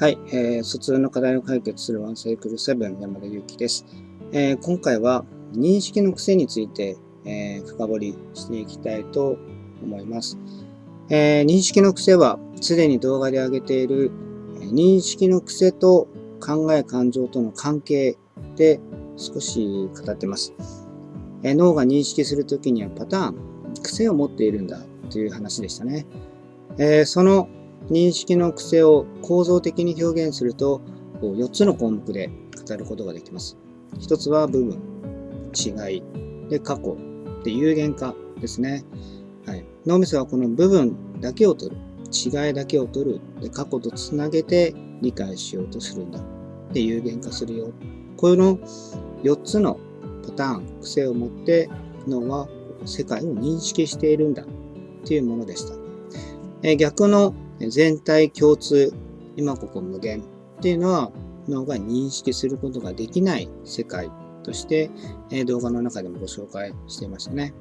はい、えー、疎通の課題を解決するワンサイクル7山田裕貴です、えー、今回は認識の癖について、えー、深掘りしていきたいと思います。えー、認識の癖はすでに動画で上げている認識の癖と考え感情との関係で少し語ってます。えー、脳が認識するときにはパターン、癖を持っているんだという話でしたね。えー、その認識の癖を構造的に表現すると4つの項目で語ることができます。1つは部分、違い、で過去、で有限化ですね。はい、脳みそはこの部分だけを取る、違いだけを取る、で過去とつなげて理解しようとするんだ。で有限化するよ。この4つのパターン、癖を持って脳は世界を認識しているんだというものでした。え逆の全体共通、今ここ無限っていうのは脳が認識することができない世界として、え動画の中でもご紹介していましたね。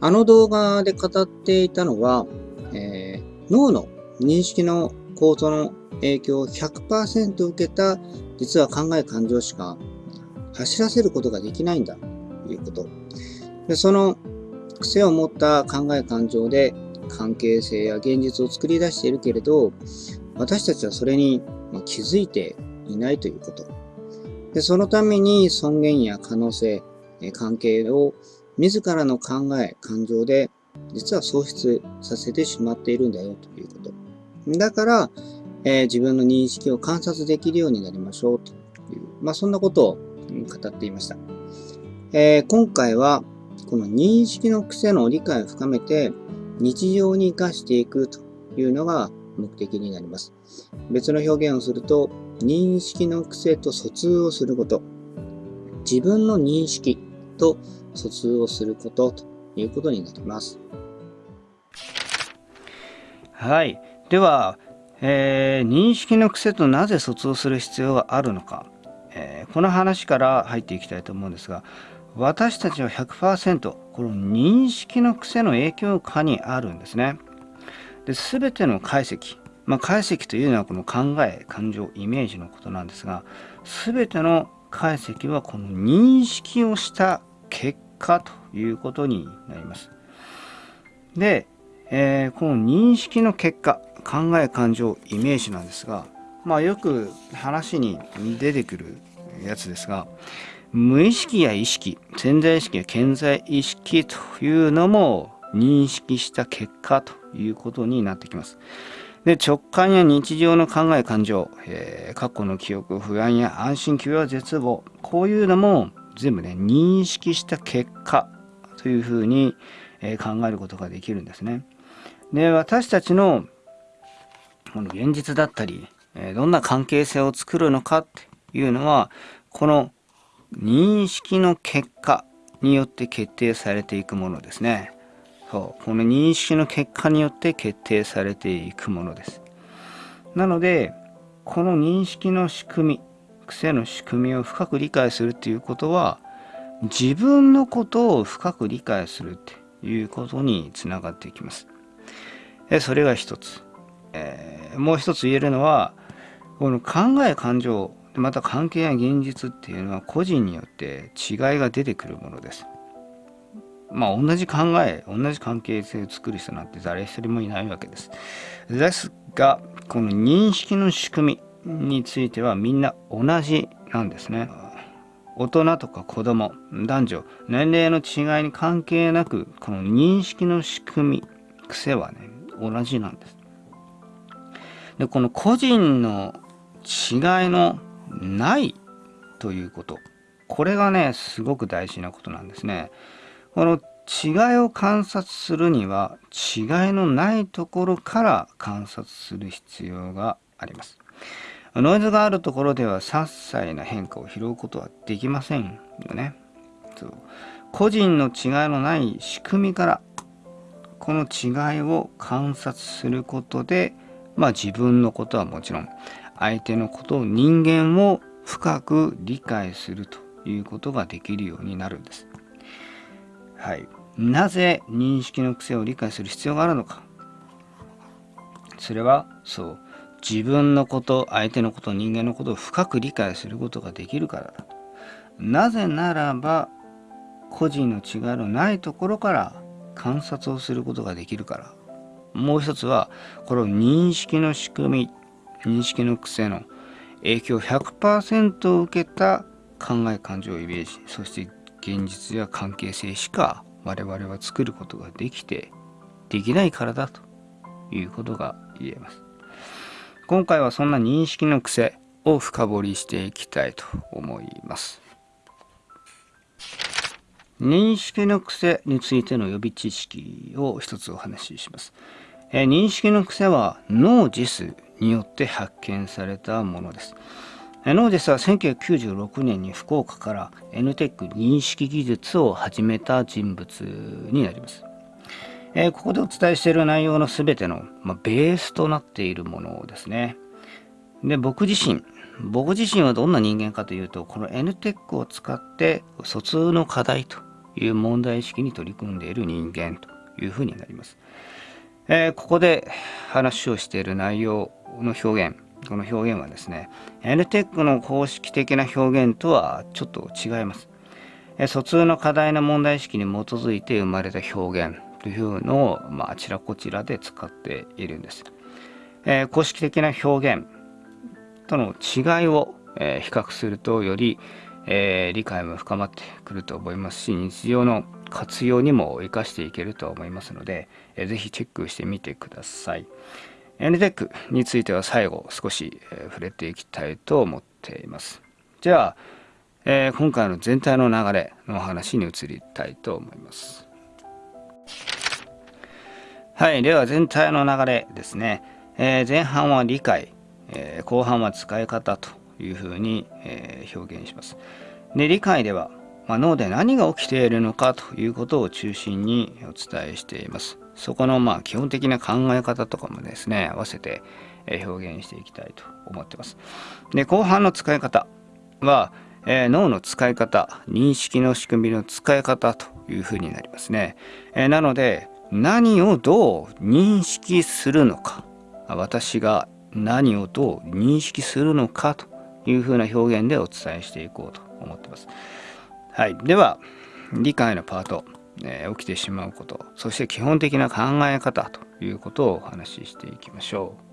あの動画で語っていたのは、えー、脳の認識の構造の影響を100%受けた実は考え感情しか走らせることができないんだということ。でその癖を持った考え感情で関係性や現実を作り出しているけれど、私たちはそれに気づいていないということ。でそのために尊厳や可能性、関係を自らの考え、感情で実は喪失させてしまっているんだよということ。だから、えー、自分の認識を観察できるようになりましょうという、まあ、そんなことを語っていました。えー、今回はこの認識の癖の理解を深めて日常に活かしていくというのが目的になります。別の表現をすると、認識の癖と疎通をすること、自分の認識と疎通をすることということになります。はい。では、えー、認識の癖となぜ疎通する必要があるのか、えー、この話から入っていきたいと思うんですが、私たちは100%この認識の癖の影響下にあるんですね。で全ての解析、まあ、解析というのはこの考え感情イメージのことなんですが全ての解析はこの認識をした結果ということになります。で、えー、この認識の結果考え感情イメージなんですがまあよく話に出てくるやつですが無意識や意識潜在意識や潜在意識というのも認識した結果ということになってきます。で直感や日常の考え感情、えー、過去の記憶不安や安心求は絶望こういうのも全部ね認識した結果というふうに、えー、考えることができるんですね。で私たちのこの現実だったり、えー、どんな関係性を作るのかっていうのはこの認識の結果によって決定されていくものですね。そうこの認識の結果によって決定されていくものです。なのでこの認識の仕組み癖の仕組みを深く理解するっていうことは自分のことを深く理解するっていうことにつながっていきます。それが一つ。えー、もう一つ言えるのはこの考え感情また関係や現実っていうのは個人によって違いが出てくるものです。まあ同じ考え、同じ関係性を作る人なんて誰一人もいないわけです。ですが、この認識の仕組みについてはみんな同じなんですね。大人とか子供、男女、年齢の違いに関係なく、この認識の仕組み、癖はね、同じなんです。で、この個人の違いのないということ。これがねすごく大事なことなんですね。この違いを観察するには違いのないところから観察する必要があります。ノイズがあるところでは些細な変化を拾うことはできませんよね。そう。個人の違いのない仕組みからこの違いを観察することでまあ自分のことはもちろん相手のことを人間を深く理解するということができるようになるんです。はい。なぜ認識の癖を理解する必要があるのか。それはそう自分のこと相手のこと人間のことを深く理解することができるからだなぜならば個人の違いのないところから観察をすることができるからもう一つはこの認識の仕組み認識の癖の影響100%を受けた考え感情イメージそして現実や関係性しか我々は作ることができてできないからだということが言えます今回はそんな認識の癖を深掘りしていきたいと思います認識の癖についての予備知識を一つお話しします。え認識の癖はノージスによって発見されたものです。ノージスは1996年に福岡から NTEC 認識技術を始めた人物になります。えここでお伝えしている内容の全ての、まベースとなっているものですね。で僕自身僕自身はどんな人間かというとこの NTEC を使って疎通の課題という問題意識に取り組んでいる人間というふうになります。えー、ここで話をしている内容の表現この表現はですね NTEC の公式的な表現とはちょっと違います。疎通の課題の問題意識に基づいて生まれた表現というのを、まあ、あちらこちらで使っているんです。えー、公式的な表現との違いを、え比較するとより、えー、理解も深まってくると思いますし日常の活用にも生かしていけると思いますので、えー、ぜひチェックしてみてください NTEC については最後少し、触れていきたいと思っていますじゃあ、えー、今回の全体の流れのお話に移りたいと思いますはいでは全体の流れですね、えー、前半は理解、えー、後半は使い方というふうに、えー、表現します。で理解では、まあ、脳で何が起きているのかということを中心にお伝えしています。そこのまあ基本的な考え方とかもですね合わせて表現していきたいと思ってます。で後半の使い方は、えー、脳の使い方認識の仕組みの使い方というふうになりますね。えー、なので何をどう認識するのか私が何をどう認識するのかというふうな表現でお伝えしていこうと思ってます。はい、では理解のパート、えー、起きてしまうことそして基本的な考え方ということをお話ししていきましょう。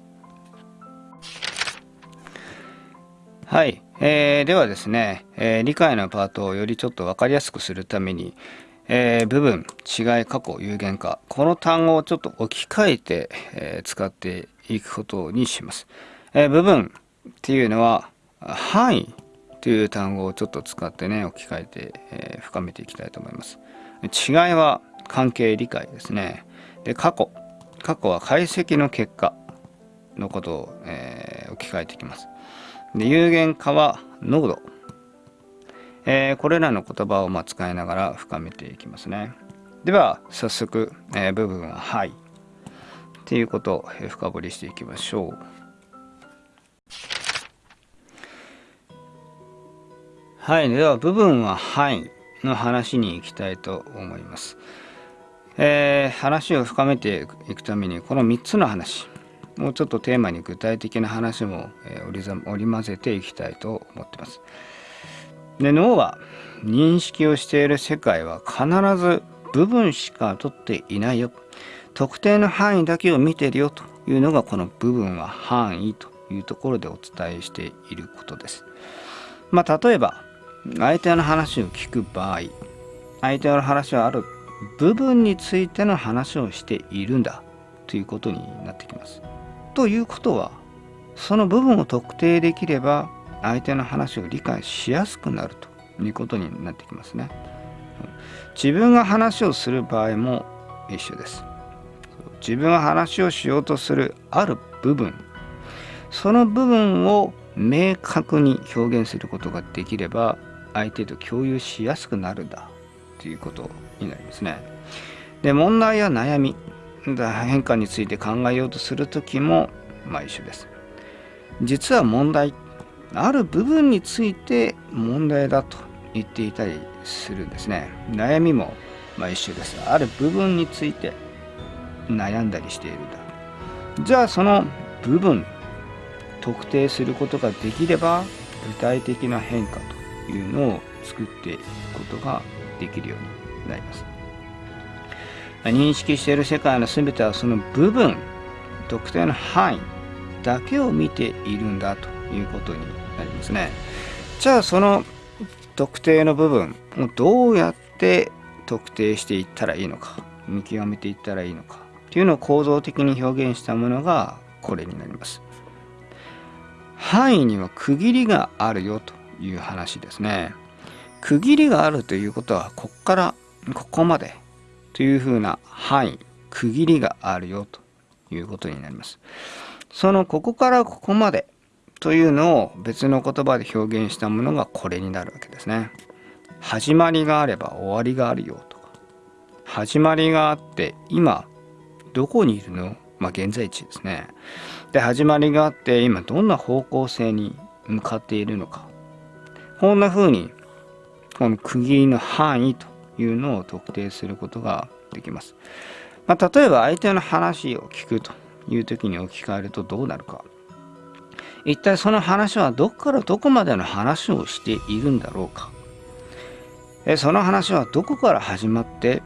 はい、えー、ではですね、えー、理解のパートをよりちょっと分かりやすくするために、えー、部分違い過去有限化この単語をちょっと置き換えて、え使っていくことにします。え部分っていうのは範囲という単語をちょっと使ってね置き換えて、えー、深めていきたいと思います違いは関係理解ですね。で過去。過去は解析の結果のことを、えー、置き換えていきます。で有限化は濃度、えー、これらの言葉をま使いながら深めていきますね。では早速、え部分は「はい」っていうことを深掘りしていきましょう。はい、では部分は範囲の話に行きたいと思います。えー、話を深めていくためにこの3つの話もうちょっとテーマに具体的な話も、えー、織り織り交ぜていきたいと思ってます。で脳は認識をしている世界は必ず部分しか取っていないよ特定の範囲だけを見てるよというのがこの部分は範囲というところでお伝えしていることです。まあ、例えば相手の話を聞く場合相手の話はある部分についての話をしているんだということになってきます。ということはその部分を特定できれば相手の話を理解しやすくなるということになってきますね。自分が話をする場合も一緒です。自分が話をしようとするある部分その部分を明確に表現することができれば相手と共有しやすくなるんだということになりますね。で問題や悩み変化について考えようとする時もまあ一緒です。実は問題ある部分について問題だと言っていたりするんですね。悩みもまあ一緒です。ある部分について悩んだりしているんだ。じゃあその部分特定することができれば具体的な変化というのを作っていくことができるようになります。認識している世界の全てはその部分特定の範囲だけを見ているんだということになりますね。じゃあその特定の部分をどうやって特定していったらいいのか見極めていったらいいのかというのを構造的に表現したものがこれになります。範囲には区切りがあるよと。いう話ですね。区切りがあるということはここからここまでというふうな範囲区切りがあるよということになります。そのここからここまでというのを別の言葉で表現したものがこれになるわけですね。始まりがあれば終わりがあるよと。か始まりがあって今どこにいるの？まあ現在地ですね。で始まりがあって今どんな方向性に向かっているのか。こんな風にこの区切りの範囲というのを特定することができます。まあ、例えば相手の話を聞くという時に置き換えるとどうなるか。一体その話はどこからどこまでの話をしているんだろうか。その話はどこから始まって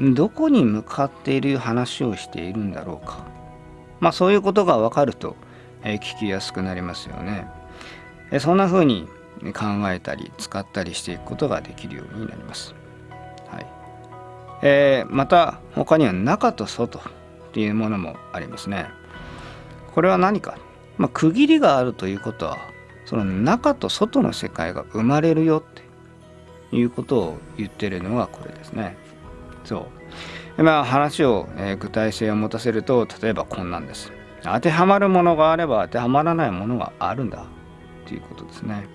どこに向かっている話をしているんだろうか。まあそういうことが分かると聞きやすくなりますよね。そんな風に考えたり使ったりしていくことができるようになります。はいえー、また他には中と外っていうものもありますね。これは何か、まあ、区切りがあるということはその中と外の世界が生まれるよっていうことを言ってるのがこれですね。そう。まあ話を、えー、具体性を持たせると例えばこんなんです。当てはまるものがあれば当てはまらないものがあるんだということですね。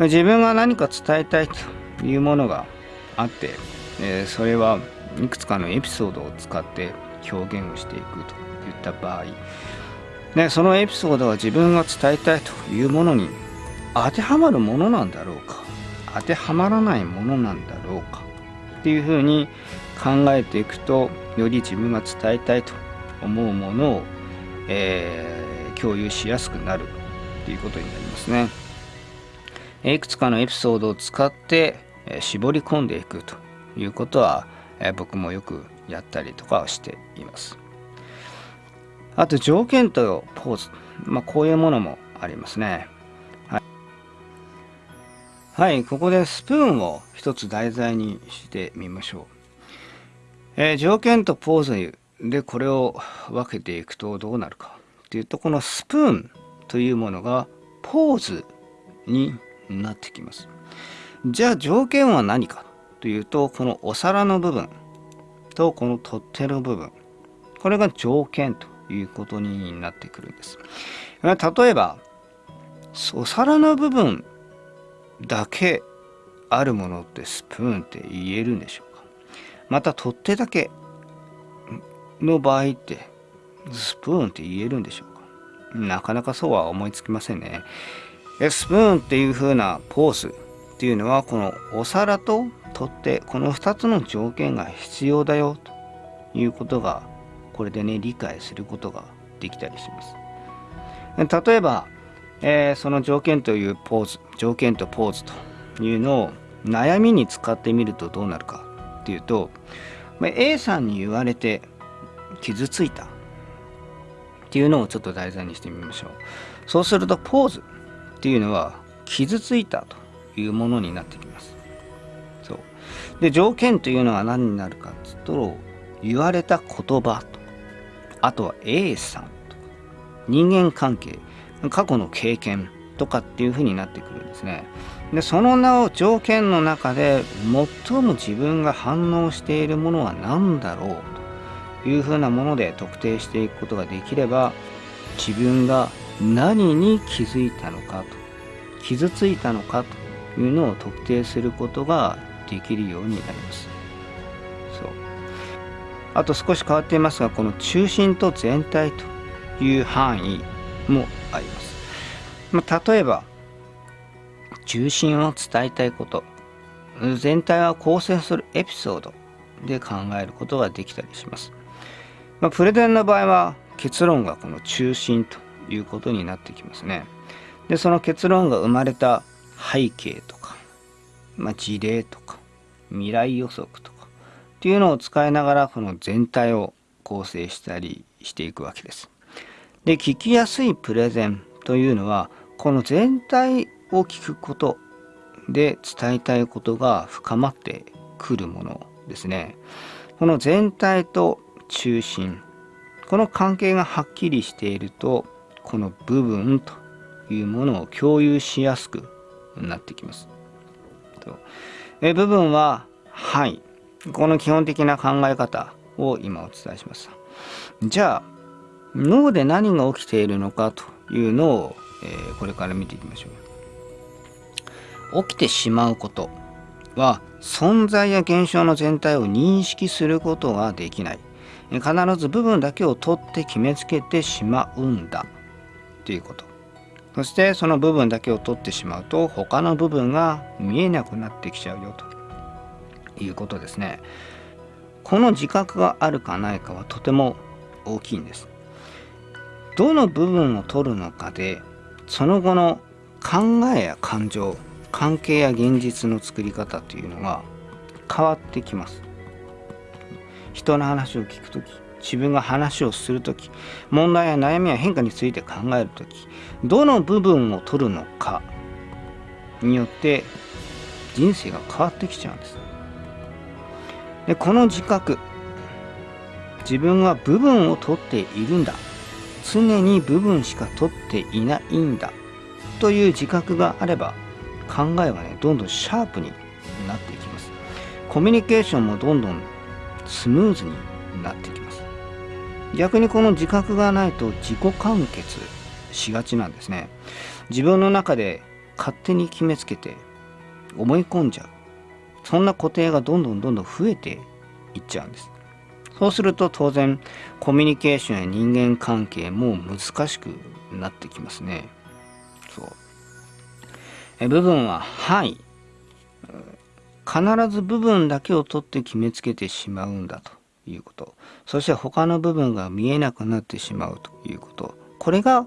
自分が何か伝えたいというものがあって、え、それはいくつかのエピソードを使って表現をしていくといった場合でそのエピソードは自分が伝えたいというものに当てはまるものなんだろうか当てはまらないものなんだろうかっていうふうに考えていくとより自分が伝えたいと思うものを、えー、共有しやすくなるということになりますね。いくつかのエピソードを使って絞り込んでいくということは僕もよくやったりとかしています。あと条件とポーズ、まあ、こういうものもありますね。はい、はい、ここでスプーンを一つ題材にしてみましょう。えー、条件とポーズでこれを分けていくとどうなるかというとこのスプーンというものがポーズになってきます。じゃあ条件は何かというとこのお皿の部分とこの取っ手の部分これが条件ということになってくるんです。例えばお皿の部分だけあるものってスプーンって言えるんでしょうか？また取っ手だけの場合ってスプーンって言えるんでしょうか？なかなかそうは思いつきませんね。スプーンっていう風なポーズっていうのはこのお皿と取っ手この2つの条件が必要だよということがこれでね理解することができたりします。例えば、えー、その条件というポーズ条件とポーズというのを悩みに使ってみるとどうなるかっていうと A さんに言われて傷ついたっていうのをちょっと題材にしてみましょう。そうするとポーズっていうのは傷ついたというものになってきます。そうで条件というのは何になるかっていうと言われた言葉とあとは A さんとか人間関係過去の経験とかっていうふうになってくるんですね。でその名を条件の中で最も自分が反応しているものは何だろうというふうなもので特定していくことができれば自分が何に気づいたのかと傷ついたのかというのを特定することができるようになります。そう。あと少し変わっていますがこの中心と全体という範囲もあります、まあ、例えば中心を伝えたいこと。全体は構成するエピソードで考えることができたりします、まあ、プレゼンの場合は結論がこの中心ということになってきますね。でその結論が生まれた背景とか、まあ、事例とか未来予測とかっていうのを使いながらこの全体を構成したりしていくわけです。で聞きやすいプレゼンというのはこの全体を聞くことで伝えたいことが深まってくるものですね。この全体と中心この関係がはっきりしているとこの部分というものを共有しやすくなってきます。え部分は範囲この基本的な考え方を今お伝えしました。じゃあ脳で何が起きているのかというのを、えー、これから見ていきましょう。起きてしまうことは存在や現象の全体を認識することができない必ず部分だけを取って決めつけてしまうんだということ。そしてその部分だけを取ってしまうと他の部分が見えなくなってきちゃうよと。いうことですね。この自覚があるかないかはとても大きいんです。どの部分を取るのかでその後の考えや感情関係や現実の作り方というのが変わってきます。人の話を聞く時自分が話をする時問題や悩みや変化について考える時どの部分を取るのかによって人生が変わってきちゃうんです。でこの自覚自分は部分を取っているんだ。常に部分しか取っていないんだ。という自覚があれば考えはねどんどんシャープになっていきます。コミュニケーションもどんどんスムーズになっていきます。逆にこの自覚がないと自己完結しがちなんですね。自分の中で勝手に決めつけて思い込んじゃう。そんな固定がどんどんどんどん増えていっちゃうんです。そうすると当然コミュニケーションや人間関係も難しくなってきますね。そう。え部分は範囲必ず部分だけを取って決めつけてしまうんだと。いうこと。そして他の部分が見えなくなってしまうということ。これが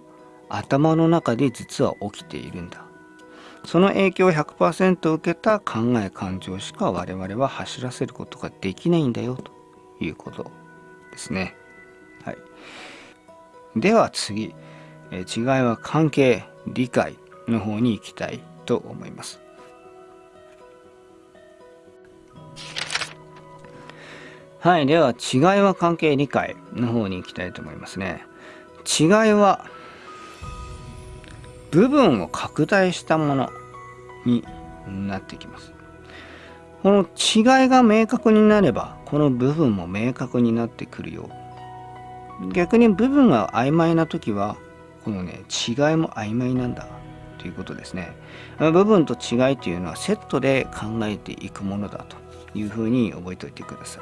頭の中で実は起きているんだ。その影響を100%受けた考え感情しか我々は走らせることができないんだよということですね。はい、では次、え違いは関係理解の方に行きたいと思います。はい、では違いは関係理解の方に行きたいと思いますね。違いは部分を拡大したものになってきます。この違いが明確になればこの部分も明確になってくるよ。逆に部分が曖昧な時はこのね違いも曖昧なんだということですね。部分と違いというのはセットで考えていくものだというふうに覚えておいてください。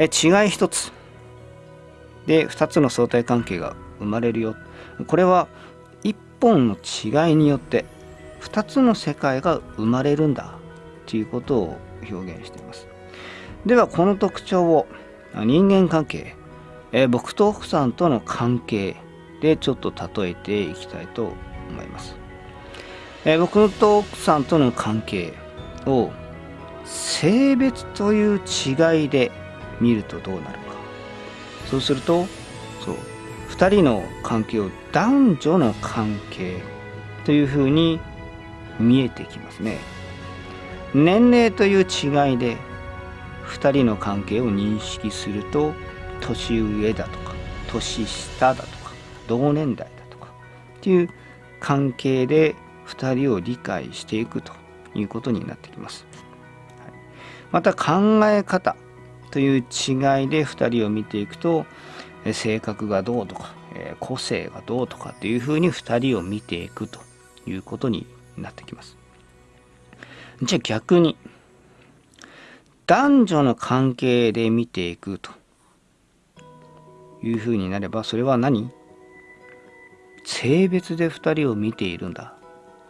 え違い一つ。で2つの相対関係が生まれるよ。これは1本の違いによって2つの世界が生まれるんだということを表現しています。ではこの特徴を人間関係え僕と奥さんとの関係でちょっと例えていきたいと思います。え僕と奥さんとの関係を性別という違いで見るとどうなるか。そうするとそう2人の関係を男女の関係というふうに見えてきますね。年齢という違いで2人の関係を認識すると年上だとか年下だとか同年代だとかっていう関係で2人を理解していくということになってきます。また考え方。という違いで2人を見ていくと性格がどうとか個性がどうとかっていうふうに2人を見ていくということになってきます。じゃあ逆に男女の関係で見ていくというふうになればそれは何？性別で2人を見ているんだ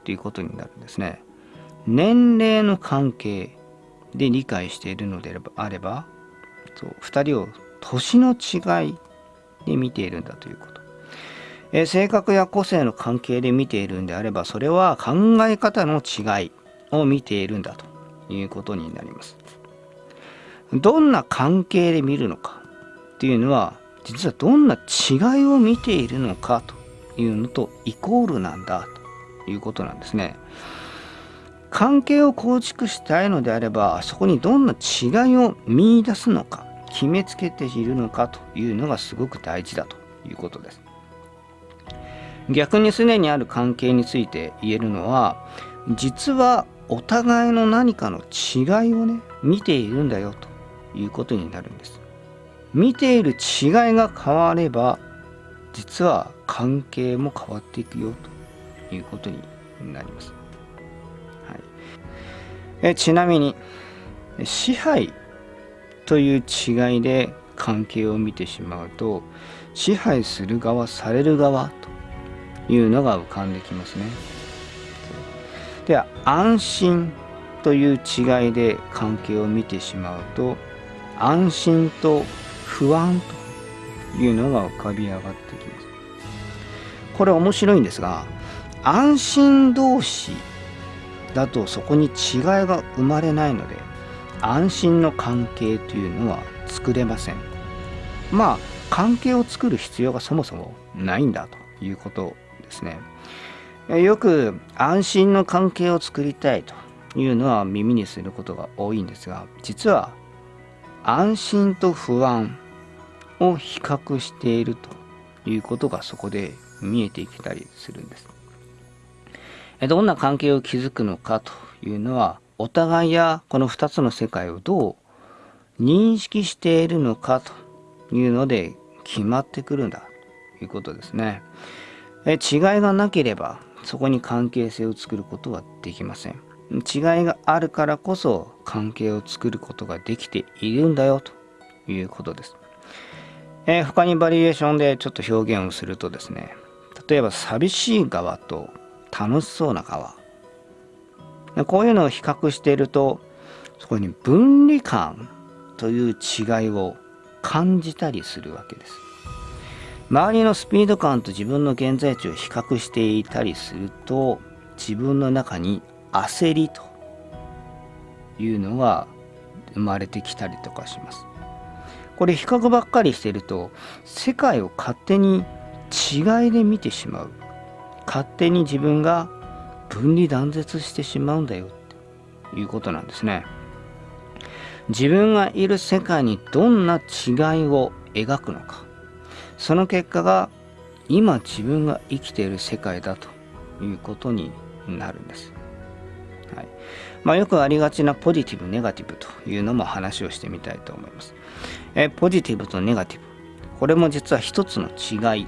ということになるんですね。年齢の関係で理解しているのであれば2人を年の違いで見ているんだということ。え性格や個性の関係で見ているんであればそれは考え方の違いを見ているんだということになりますどんな関係で見るのかっていうのは実はどんな違いを見ているのかというのとイコールなんだということなんですね関係を構築したいのであればそこにどんな違いを見いだすのか決めつけているのかというのがすごく大事だということです。逆にすでにある関係について言えるのは実はお互いの何かの違いをね見ているんだよということになるんです。見ている違いが変われば実は関係も変わっていくよということになります、えちなみに支配という違いで関係を見てしまうと支配する側される側というのが浮かんできますね。では安心という違いで関係を見てしまうと安心と不安というのが浮かび上がってきます。これ面白いんですが安心同士だとそこに違いが生まれないので安心の関係というのは作れません。まあ関係を作る必要がそもそもないんだということですね。よく安心の関係を作りたいというのは耳にすることが多いんですが実は安心と不安を比較しているということがそこで見えてきたりするんです。どんな関係を築くのかというのはお互いやこの2つの世界をどう認識しているのかというので決まってくるんだということですね。え違いがなければそこに関係性を作ることはできません。違いがあるからこそ関係を作ることができているんだよということです。えー、他にバリエーションでちょっと表現をするとですね例えば寂しい側と楽しそうな側こういうのを比較しているとそこに分離感という違いを感じたりするわけです。周りのスピード感と自分の現在地を比較していたりすると自分の中に焦りというのが生まれてきたりとかします。これ比較ばっかりしてると世界を勝手に違いで見てしまう勝手に自分が分離断絶してしまうんだよっていうことなんですね。自分がいる世界にどんな違いを描くのか。その結果が今自分が生きている世界だということになるんです、はい。まあ、よくありがちなポジティブネガティブというのも話をしてみたいと思います。えポジティブとネガティブ。これも実は一つの違い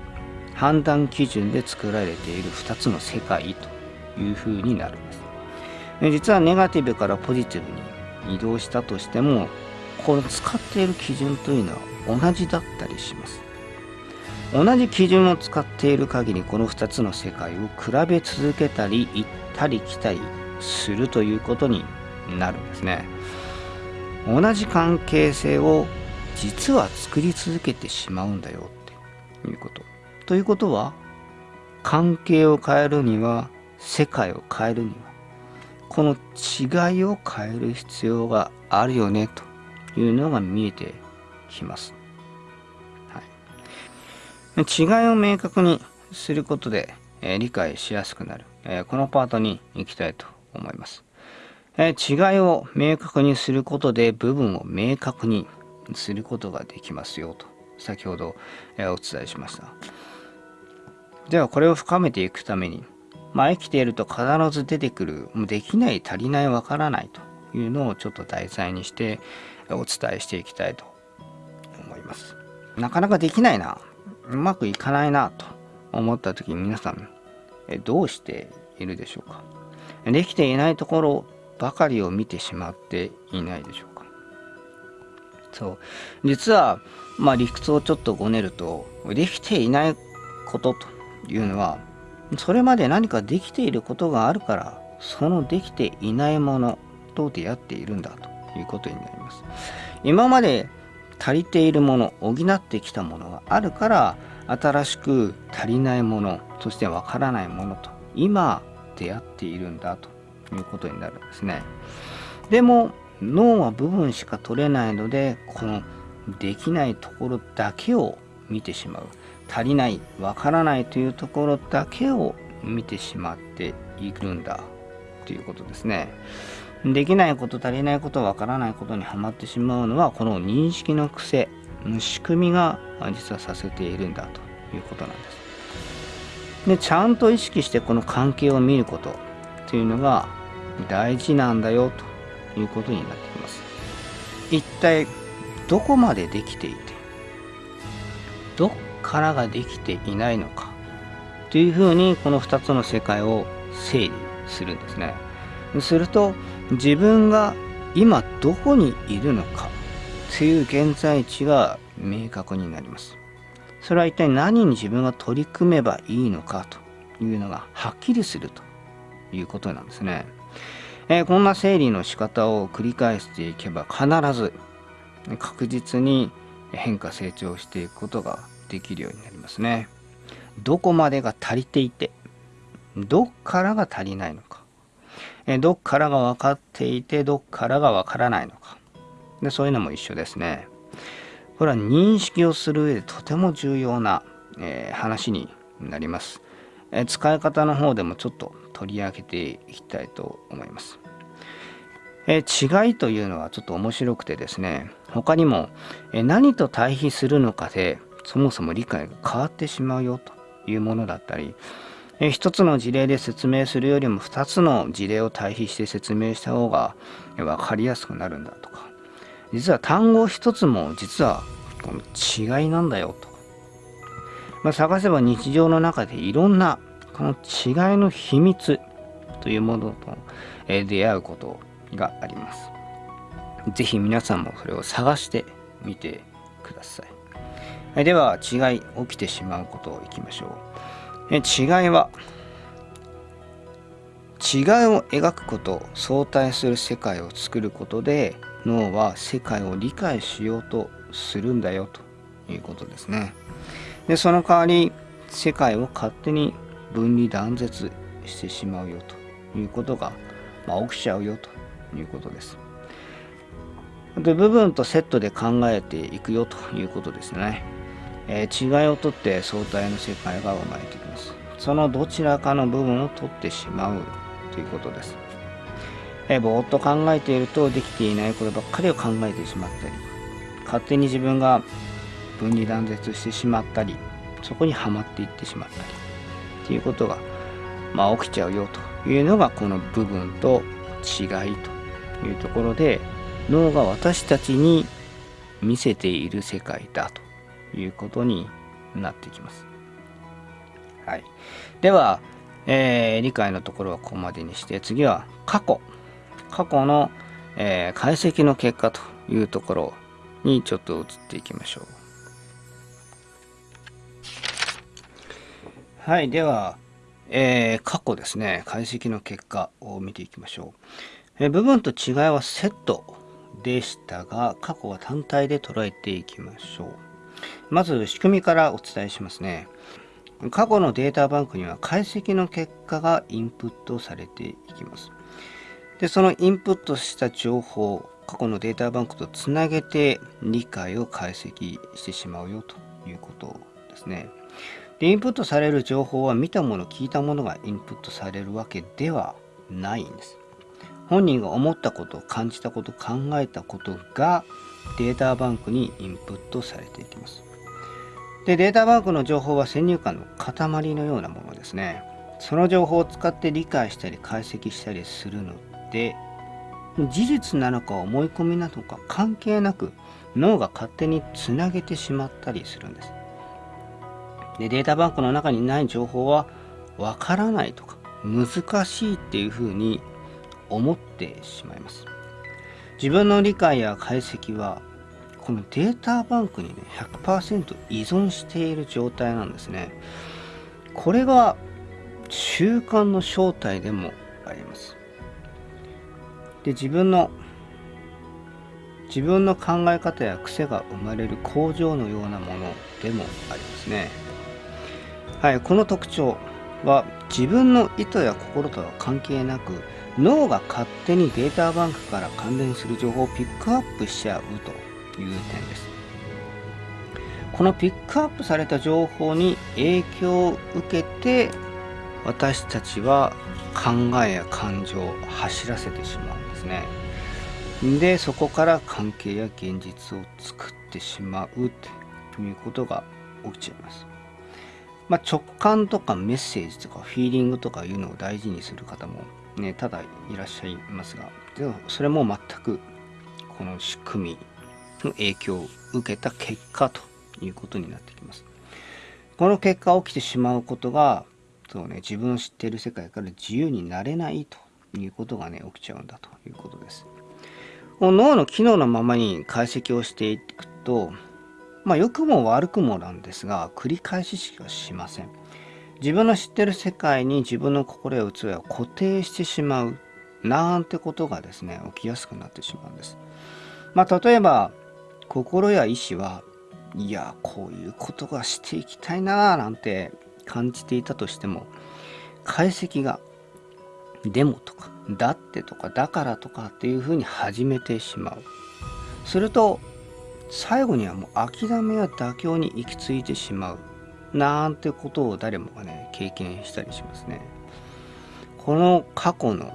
判断基準で作られている2つの世界というふうになるんです。実はネガティブからポジティブに移動したとしてもこの使っている基準というのは同じだったりします。同じ基準を使っている限りこの2つの世界を比べ続けたり行ったり来たりするということになるんですね。同じ関係性を実は作り続けてしまうんだよっていうこと。ということは関係を変えるには世界を変えるにはこの違いを変える必要があるよねというのが見えてきます。はい、違いを明確にすることで、えー、理解しやすくなる、えー、このパートに行きたいと思います。えー、違いを明確にすることで部分を明確にすることができますよと先ほど、えお伝えしました。ではこれを深めていくためにまあ、生きていると必ず出てくる、もうできない、足りない、わからないというのをちょっと題材にしてお伝えしていきたいと思います。なかなかできないな、うまくいかないなと思った時皆さん、どうしているでしょうか。できていないところばかりを見てしまっていないでしょうか。そう。実はまあ理屈をちょっとごねるとできていないことというのはそれまで何かできていることがあるからそのできていないものと出会っているんだということになります。今まで足りているもの補ってきたものがあるから新しく足りないものそしてわからないものと今出会っているんだということになるんですね。でも脳は部分しか取れないのでこのできないところだけを見てしまう。足りないわからないというところだけを見てしまっているんだということですね。できないこと足りないことわからないことにはまってしまうのはこの認識の癖仕組みが実はさせているんだということなんです。でちゃんと意識してこの関係を見ることというのが大事なんだよということになってきます。一体どこまでできていてどっからができていないのかというふうにこの2つの世界を整理するんですね。すると自分が今どこにいるのかという現在地が明確になります。それは一体何に自分が取り組めばいいのかというのがはっきりするということなんですね、えー、こんな整理の仕方を繰り返していけば必ず確実に変化成長していくことができるようになりますね。どこまでが足りていてどっからが足りないのか。えどっからが分かっていてどっからが分からないのか。でそういうのも一緒ですね。これは認識をする上でとても重要な、えー、話になります、えー、使い方の方でもちょっと取り上げていきたいと思います、えー、違いというのはちょっと面白くてですね他にも、え何と対比するのかでそもそも理解が変わってしまうよというものだったりえ一つの事例で説明するよりも2つの事例を対比して説明した方が分かりやすくなるんだとか実は単語一つも実は違いなんだよと、まあ、探せば日常の中でいろんなこの違いの秘密というものと出会うことがあります。是非皆さんもそれを探してみてください。では違い起きてしまうことをいきましょう。え違いは違いを描くこと相対する世界を作ることで脳は世界を理解しようとするんだよということですね。でその代わり世界を勝手に分離断絶してしまうよということが、まあ、起きちゃうよということです。で部分とセットで考えていくよということですね。えー、違いをとって相対の世界が生まれてきます。そのどちらかの部分を取ってしまうということです。えー、ぼーっと考えているとできていないことばっかりを考えてしまったり、勝手に自分が分離断絶してしまったり、そこにはまっていってしまったり、っていうことが、まあ、起きちゃうよというのがこの部分と違いというところで脳が私たちに見せている世界だということになってきます。はい、では、えー、理解のところはここまでにして次は過去過去の、えー、解析の結果というところにちょっと移っていきましょう。はい、では、えー、過去ですね、解析の結果を見ていきましょう。えー、部分と違いはセットでしたが、過去は単体で捉えていきましょう。まず仕組みからお伝えしますね。過去のデータバンクには解析の結果がインプットされていきます。で、そのインプットした情報、過去のデータバンクとつなげて理解を解析してしまうよということですね。で、インプットされる情報は見たもの、聞いたものがインプットされるわけではないんです。本人が思ったこと、感じたこと、考えたことがデータバンクにインプットされていきます。で、データバンクの情報は先入観の塊のようなものですね。その情報を使って理解したり解析したりするので、事実なのか思い込みなのか関係なく脳が勝手につなげてしまったりするんです。で、データバンクの中にない情報はわからないとか難しいっていうふうに思ってしまいます。自分の理解や解析はこのデータバンクにね100%依存している状態なんですね。これが習慣の正体でもあります。で自分の自分の考え方や癖が生まれる工場のようなものでもありますね。はい、この特徴は自分の意図や心とは関係なく脳が勝手にデータバンクから関連する情報をピックアップしちゃうという点です。このピックアップされた情報に影響を受けて私たちは考えや感情を走らせてしまうんですね。でそこから関係や現実を作ってしまうということが起きちゃいます。まあ、直感とかメッセージとかフィーリングとかいうのを大事にする方もね、ただいらっしゃいますが、でもそれも全くこの仕組みの影響を受けた結果ということになってきます。この結果起きてしまうことが、そうね、自分の知っている世界から自由になれないということがね、起きちゃうんだということです。この脳の機能のままに解析をしていくと、まあ良くも悪くもなんですが、繰り返ししかしません。自分の知ってる世界に自分の心や器を固定してしまうなんてことがですね起きやすくなってしまうんです。まあ、例えば心や意志はいやこういうことがしていきたいななんて感じていたとしても解析がでもとかだってとかだからとかっていうふうに始めてしまう。すると最後にはもう諦めや妥協に行き着いてしまうなんてことを誰もがね経験したりしますね。この過去の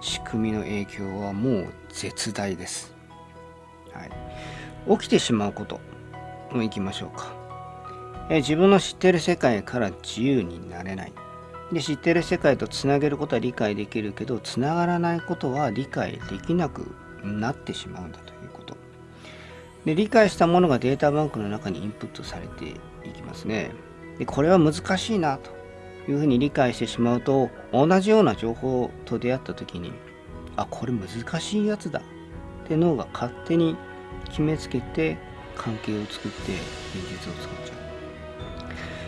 仕組みの影響はもう絶大です、はい、起きてしまうこともいきましょうか。え自分の知ってる世界から自由になれない。で知ってる世界とつなげることは理解できるけどつながらないことは理解できなくなってしまうんだということ。で理解したものがデータバンクの中にインプットされてますね。でこれは難しいなというふうに理解してしまうと同じような情報と出会った時にあこれ難しいやつだって脳が勝手に決めつけて関係を作って現実を作っちゃ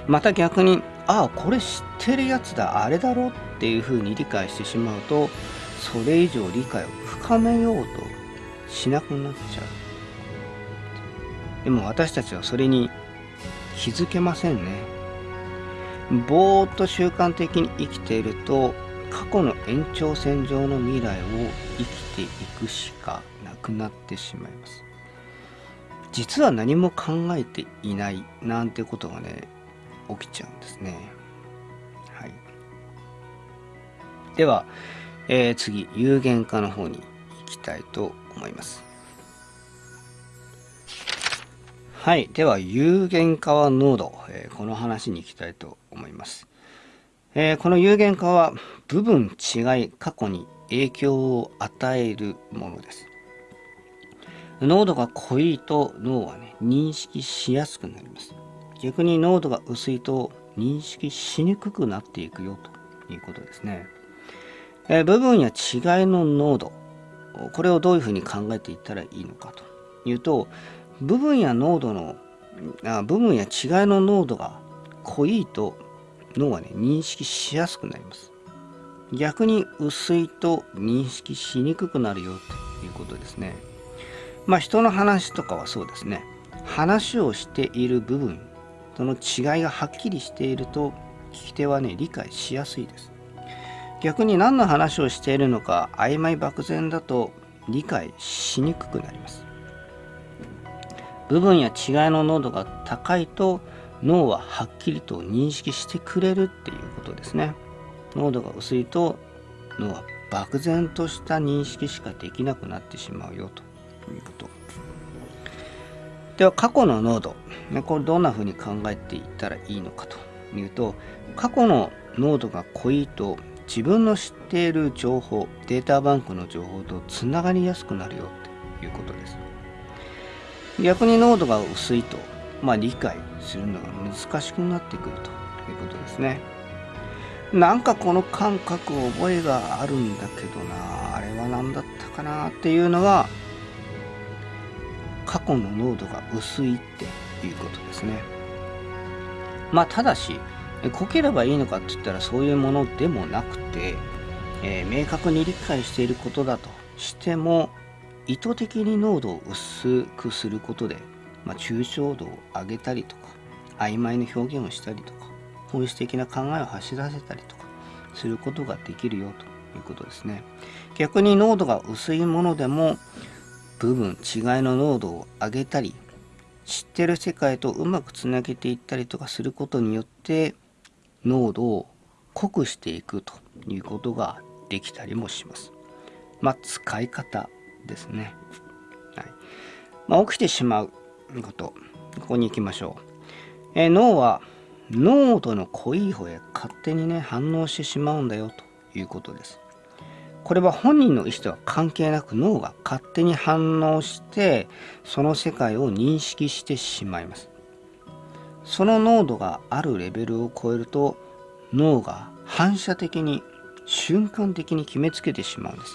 うまた逆にああこれ知ってるやつだあれだろっていうふうに理解してしまうとそれ以上理解を深めようとしなくなっちゃうでも私たちはそれに気づけませんね。ぼーっと習慣的に生きていると過去の延長線上の未来を生きていくしかなくなってしまいます。実は何も考えていないなんてことがね起きちゃうんですね。はい。では、えー、次有限化の方に行きたいと思います。はい。では、有限化は濃度、えー、この話に行きたいと思います。えー、この有限化は部分違い過去に影響を与えるものです。濃度が濃いと脳はね、認識しやすくなります。逆に濃度が薄いと認識しにくくなっていくよということですね。えー、部分や違いの濃度、これをどういうふうに考えていったらいいのかというと、部分や濃度のあ部分や違いの濃度が濃いと脳はね認識しやすくなります。逆に薄いと認識しにくくなるよということですね。まあ人の話とかはそうですね。話をしている部分その違いがはっきりしていると聞き手はね理解しやすいです。逆に何の話をしているのか曖昧漠然だと理解しにくくなります。部分や違いの濃度が高いと脳ははっきりと認識してくれるっていうことですね。濃度が薄いと脳は漠然とした認識しかできなくなってしまうよということ。では過去の濃度。これどんなふうに考えていったらいいのかというと過去の濃度が濃いと自分の知っている情報データバンクの情報とつながりやすくなるよということです。逆に濃度が薄いと、まあ、理解するのが難しくなってくるということですね。なんかこの感覚覚えがあるんだけどなあれは何だったかなっていうのが過去の濃度が薄いっていうことですね。まあただし濃ければいいのかって言ったらそういうものでもなくて、えー、明確に理解していることだとしても意図的に濃度を薄くすることで、まあ、抽象度を上げたりとか曖昧な表現をしたりとか本質的な考えを発し出せたりとかすることができるよということですね逆に濃度が薄いものでも部分違いの濃度を上げたり知ってる世界とうまくつなげていったりとかすることによって濃度を濃くしていくということができたりもします。まあ、使い方ですね。はいまあ、起きてしまうこと、ここに行きましょう。え脳は濃度の濃い方へ勝手にね、反応してしまうんだよということです。これは本人の意思とは関係なく脳が勝手に反応してその世界を認識してしまいますその濃度があるレベルを超えると脳が反射的に瞬間的に決めつけてしまうんです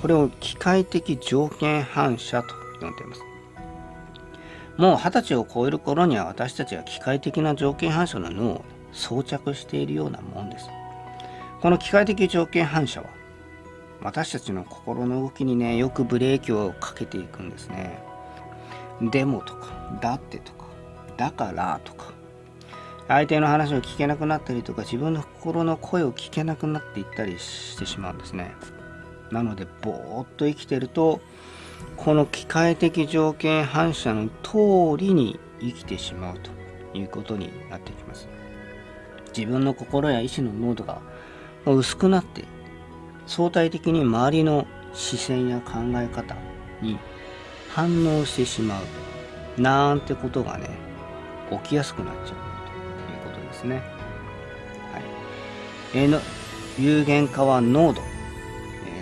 これを機械的条件反射と呼んでいます。もう二十歳を超える頃には私たちは機械的な条件反射の脳を装着しているようなもんです。この機械的条件反射は私たちの心の動きにねよくブレーキをかけていくんですね。でもとかだってとかだからとか相手の話を聞けなくなったりとか自分の心の声を聞けなくなっていったりしてしまうんですね。なのでぼーっと生きてるとこの機械的条件反射の通りに生きてしまうということになってきます。自分の心や意志の濃度が薄くなって相対的に周りの視線や考え方に反応してしまうなんてことがね起きやすくなっちゃうということですね。はい、え、の有限化は濃度、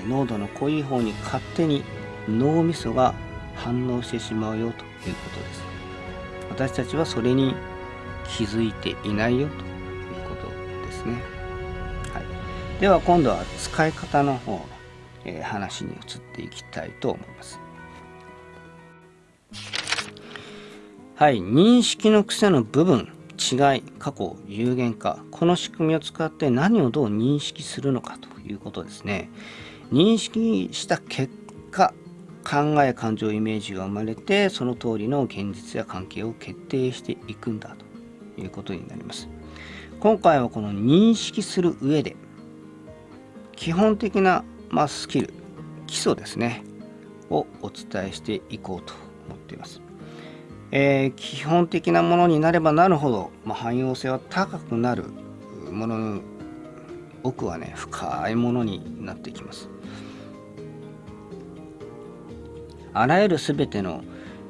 濃度の濃い方に勝手に脳みそが反応してしまうよということです。私たちはそれに気づいていないよということですね。はいでは今度は使い方の方の、えー、話に移っていきたいと思います。はい、認識の癖の部分、違い、過去、有限化、この仕組みを使って何をどう認識するのかということですね。認識した結果、考え、感情、イメージが生まれて、その通りの現実や関係を決定していくんだということになります。今回はこの認識する上で、基本的な、まあ、スキル基礎ですねをお伝えしていこうと思っています、えー、基本的なものになればなるほど、まあ、汎用性は高くなるものの奥はね深いものになってきますあらゆる全ての、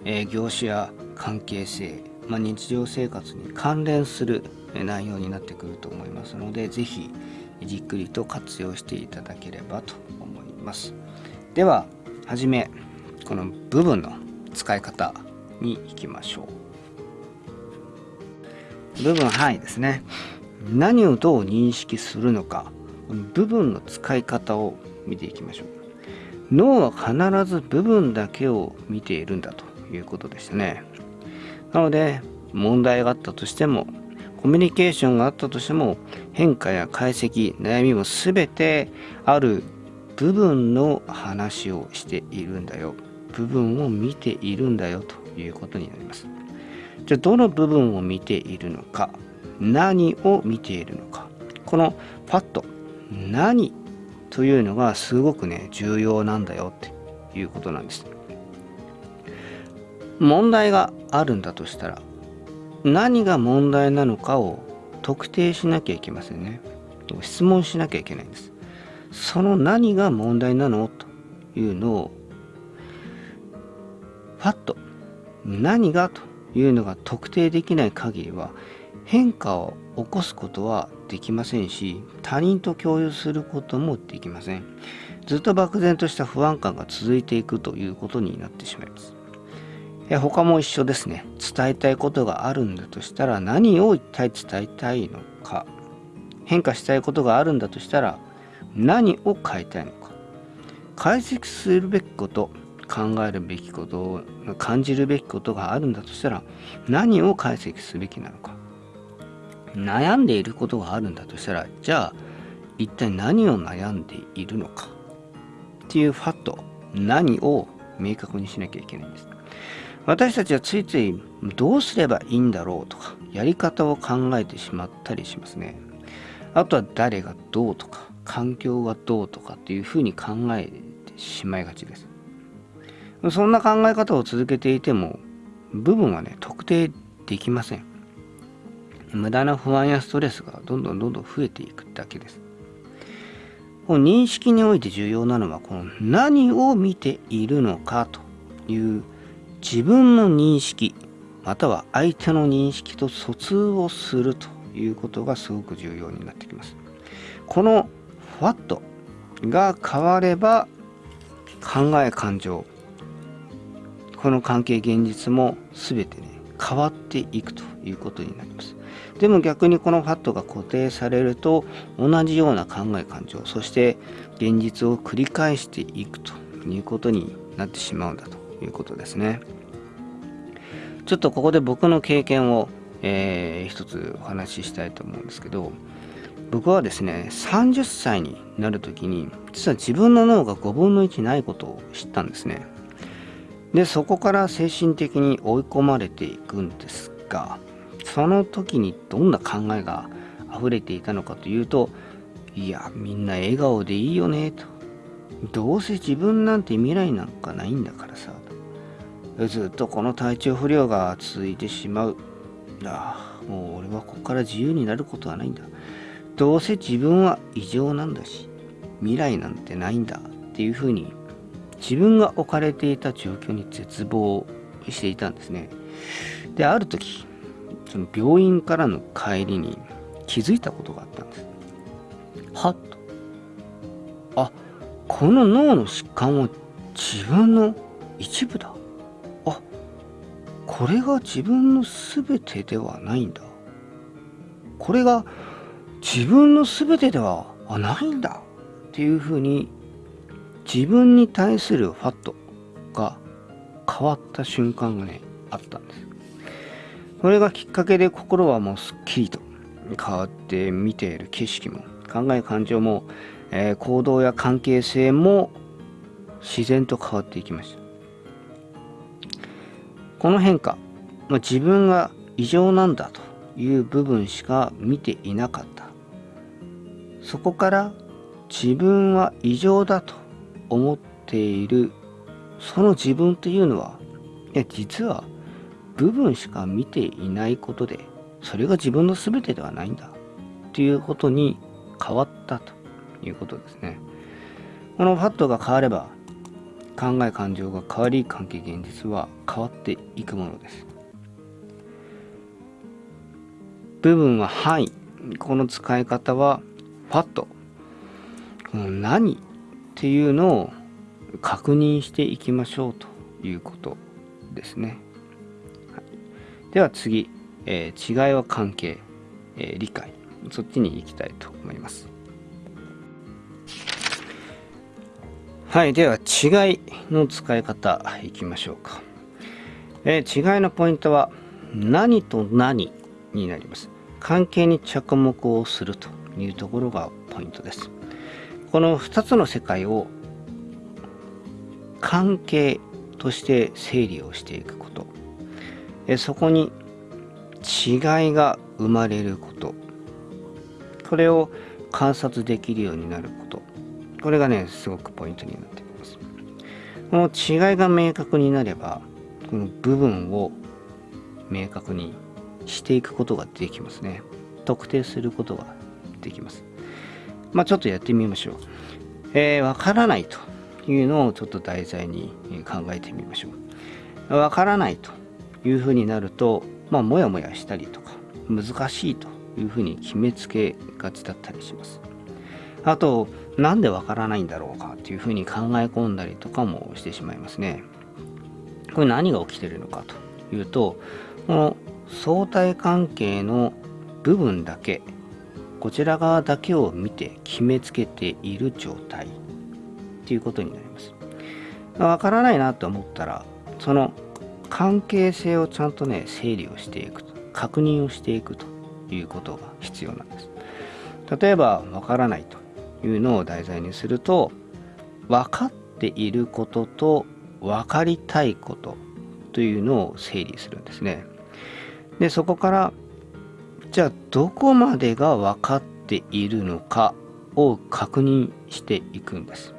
え、業種や関係性、まあ、日常生活に関連する内容になってくると思いますので是非じっくりと活用していただければと思います。でははじめこの部分の使い方に行きましょう。部分範囲ですね。何をどう認識するのか部分の使い方を見ていきましょう。脳は必ず部分だけを見ているんだということでしたね。なので問題があったとしてもコミュニケーションがあったとしても変化や解析悩みも全てある部分の話をしているんだよ。部分を見ているんだよということになります。じゃあどの部分を見ているのか何を見ているのか。このパッと何というのがすごくね重要なんだよっていうことなんです問題があるんだとしたら何が問題なのかを特定しなきゃいけませんね。質問しなきゃいけないんです。その何が問題なのというのをパッと何がというのが特定できない限りは変化を起こすことはできませんし他人と共有することもできません。ずっと漠然とした不安感が続いていくということになってしまいます。他も一緒ですね。伝えたいことがあるんだとしたら何を一体伝えたいのか。変化したいことがあるんだとしたら何を変えたいのか。解析するべきこと考えるべきこと感じるべきことがあるんだとしたら何を解析すべきなのか。悩んでいることがあるんだとしたらじゃあ一体何を悩んでいるのか？っていうファット何を明確にしなきゃいけないんです私たちはついついどうすればいいんだろうとかやり方を考えてしまったりしますね。あとは誰がどうとか環境がどうとかっていうふうに考えてしまいがちです。そんな考え方を続けていても部分はね特定できません。無駄な不安やストレスがどんどんどんどん増えていくだけです。この認識において重要なのはこの何を見ているのかという自分の認識または相手の認識と疎通をするということがすごく重要になってきます。この What が変われば考え感情この関係現実も全てね変わっていくということになります。でも逆にこのファットが固定されると同じような考え感情そして現実を繰り返していくということになってしまうんだということですね。ちょっとここで僕の経験を、えー、一つお話ししたいと思うんですけど僕はですね30歳になる時に実は自分の脳が5分の1ないことを知ったんですね。でそこから精神的に追い込まれていくんですがその時にどんな考えが溢れていたのかというといやみんな笑顔でいいよねと。どうせ自分なんて未来なんかないんだからさ。ずっとこの体調不良が続いてしまう。ああもう俺はここから自由になることはないんだ。どうせ自分は異常なんだし未来なんてないんだっていうふうに自分が置かれていた状況に絶望していたんですね。である時その病院からの帰りに気づいたことがあったんです。はっと。あこの脳の疾患は自分の一部だ。あこれが自分の全てではないんだ。これが自分の全てではないんだ。っていうふうに自分に対するファットが変わった瞬間がねあったんです。それがきっかけで心はもうすっきりと変わって見ている景色も考え感情も、えー、行動や関係性も自然と変わっていきました。この変化、まあ、自分が異常なんだという部分しか見ていなかった。そこから自分は異常だと思っている。その自分というのはいや実は部分しか見ていないことでそれが自分の全てではないんだっていうことに変わったということですね。このファットが変われば考え感情が変わり関係現実は変わっていくものです。部分は範囲この使い方はファットこの何っていうのを確認していきましょうということですね。では次、えー、違いは関係、えー、理解。そっちに行きたいと思います。はいでは違いの使い方いきましょうか、えー、違いのポイントは何と何になります。関係に着目をするというところがポイントです。この2つの世界を関係として整理をしていくこと。そこに違いが生まれること。これを観察できるようになること。これがねすごくポイントになってきます。この違いが明確になればこの部分を明確にしていくことができますね。特定することができます。まあちょっとやってみましょう。えー、わからないというのをちょっと題材に考えてみましょう。わからないというふうになると、まあ、もやもやしたりとか、難しいというふうに決めつけがちだったりします。あと、なんでわからないんだろうかというふうに考え込んだりとかもしてしまいますね。これ何が起きてるのかというと、この相対関係の部分だけ、こちら側だけを見て決めつけている状態っていうことになります。わからないなと思ったら、その関係性をちゃんとね整理をしていくと確認をしていくということが必要なんです。例えばわからないというのを題材にすると分かっていることと分かりたいことというのを整理するんですね。でそこからじゃあどこまでが分かっているのかを確認していくんです。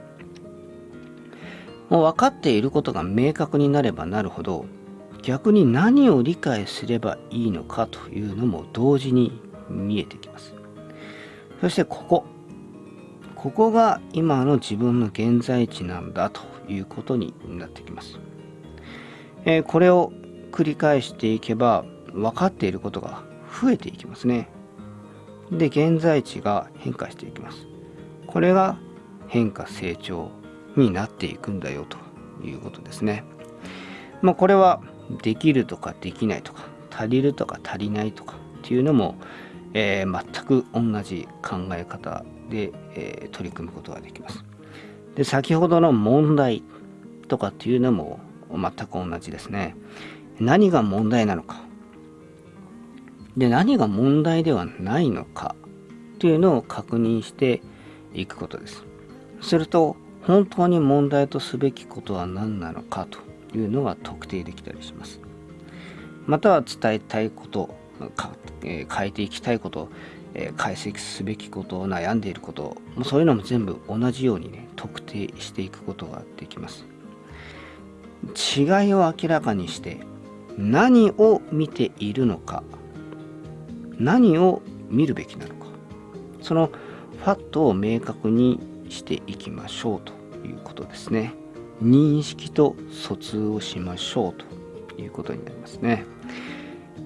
もう分かっていることが明確になればなるほど逆に何を理解すればいいのかというのも同時に見えてきます。そしてここ。ここが今の自分の現在地なんだということになってきます、えー、これを繰り返していけば分かっていることが増えていきますね。で現在地が変化していきます。これが変化成長になっていくんだよということですね。まあこれはできるとかできないとか足りるとか足りないとかっていうのも、えー、全く同じ考え方で、えー、取り組むことができます。で先ほどの問題とかっていうのも全く同じですね。何が問題なのか。で何が問題ではないのかというのを確認していくことです。すると本当に問題とすべきことは何なのかというのが特定できたりします。または伝えたいことえ変えていきたいこと、え解析すべきこと悩んでいることもそういうのも全部同じようにね特定していくことができます。違いを明らかにして何を見ているのか何を見るべきなのかそのファットを明確にしていきましょうということですね。認識と疎通をしましょうということになりますね、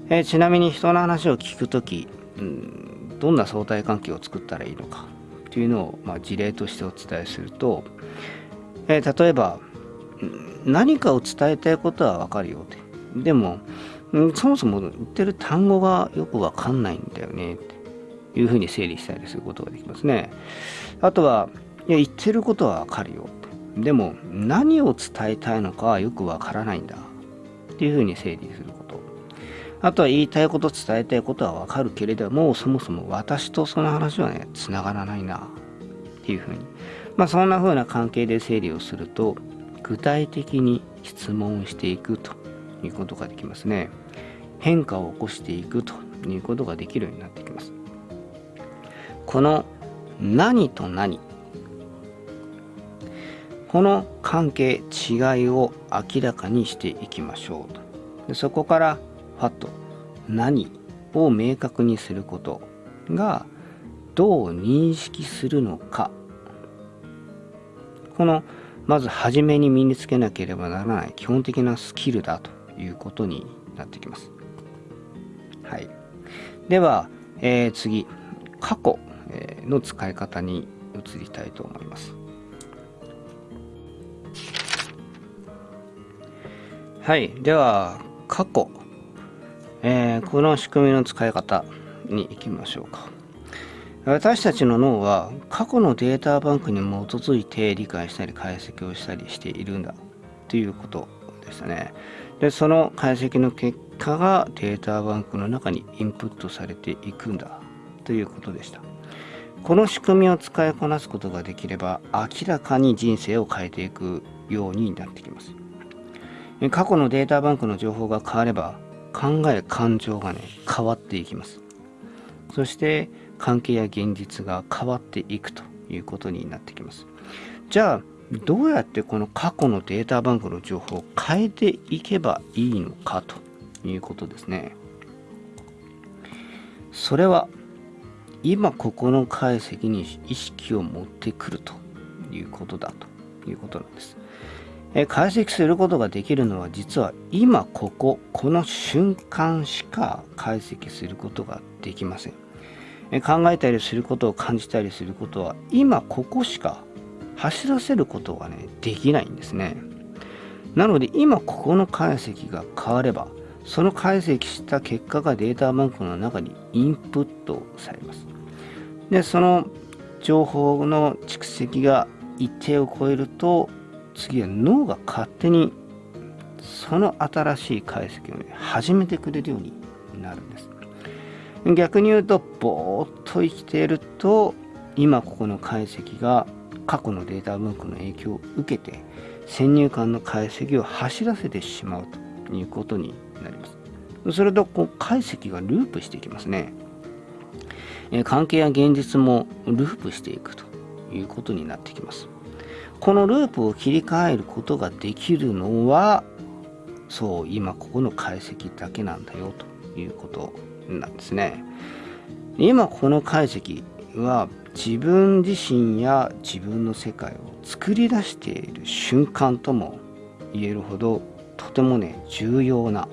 えー、ちなみに人の話を聞くとき、うん、どんな相対関係を作ったらいいのかというのを、まあ、事例としてお伝えすると、えー、例えば何かを伝えたいことはわかるよってでも、そもそも言ってる単語がよくわかんないんだよねっていうふうに整理したりすることができますね。あとはいや言ってることはわかるよ。でも何を伝えたいのかはよくわからないんだ。っていうふうに整理すること。あとは言いたいこと伝えたいことはわかるけれどもそもそも私とその話はねつながらないな。っていうふうに。まあそんなふうな関係で整理をすると具体的に質問していくということができますね。変化を起こしていくということができるようになってきます。この何と何この関係違いを明らかにしていきましょうとでそこからファット何を明確にすることがどう認識するのかこのまず初めに身につけなければならない基本的なスキルだということになってきます。はい、では、えー、次過去の使い方に移りたいと思います。はい。では、過去。えー、この仕組みの使い方に行きましょうか。私たちの脳は過去のデータバンクに基づいて理解したり解析をしたりしているんだということでしたね。で、その解析の結果がデータバンクの中にインプットされていくんだということでした。この仕組みを使いこなすことができれば明らかに人生を変えていくようになってきます。過去のデータバンクの情報が変われば考え感情がね変わっていきます。そして関係や現実が変わっていくということになってきます。じゃあどうやってこの過去のデータバンクの情報を変えていけばいいのかということですね。それは今ここの解析に意識を持ってくるということだということなんです。え解析することができるのは実は今こここの瞬間しか解析することができません。え考えたりすることを感じたりすることは今ここしか走らせることがねできないんですね。なので今ここの解析が変わればその解析した結果がデータバンクの中にインプットされます。でその情報の蓄積が一定を超えると次は脳が勝手にその新しい解析をね始めてくれるようになるんです。逆に言うとぼーっと生きていると今ここの解析が過去のデータ文庫の影響を受けて先入観の解析を走らせてしまうということになります。するとこう解析がループしていきますね。関係や現実もループしていくということになってきます。このループを切り替えることができるのはそう今ここの解析だけなんだよということなんですね。今この解析は自分自身や自分の世界を作り出している瞬間とも言えるほどとてもね重要な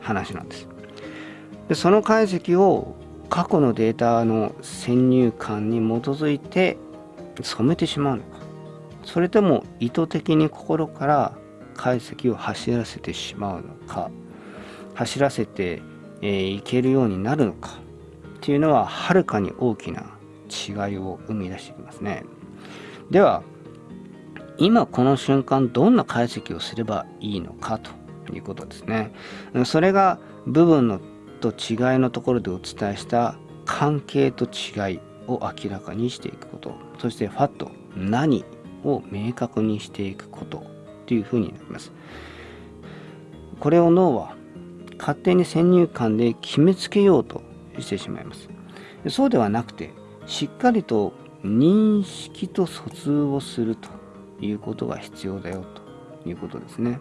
話なんです。でその解析を過去のデータの先入観に基づいて染めてしまうのか。それとも意図的に心から解析を走らせてしまうのか走らせてい、えー、けるようになるのかっていうのははるかに大きな違いを生み出してきますね。では今この瞬間どんな解析をすればいいのかということですね。それが部分のと違いのところでお伝えした関係と違いを明らかにしていくこと。そしてファット何を明確にしていくことというふうになります。これを脳は勝手に先入観で決めつけようとしてしまいます。そうではなくてしっかりと認識と疎通をするということが必要だよということですね。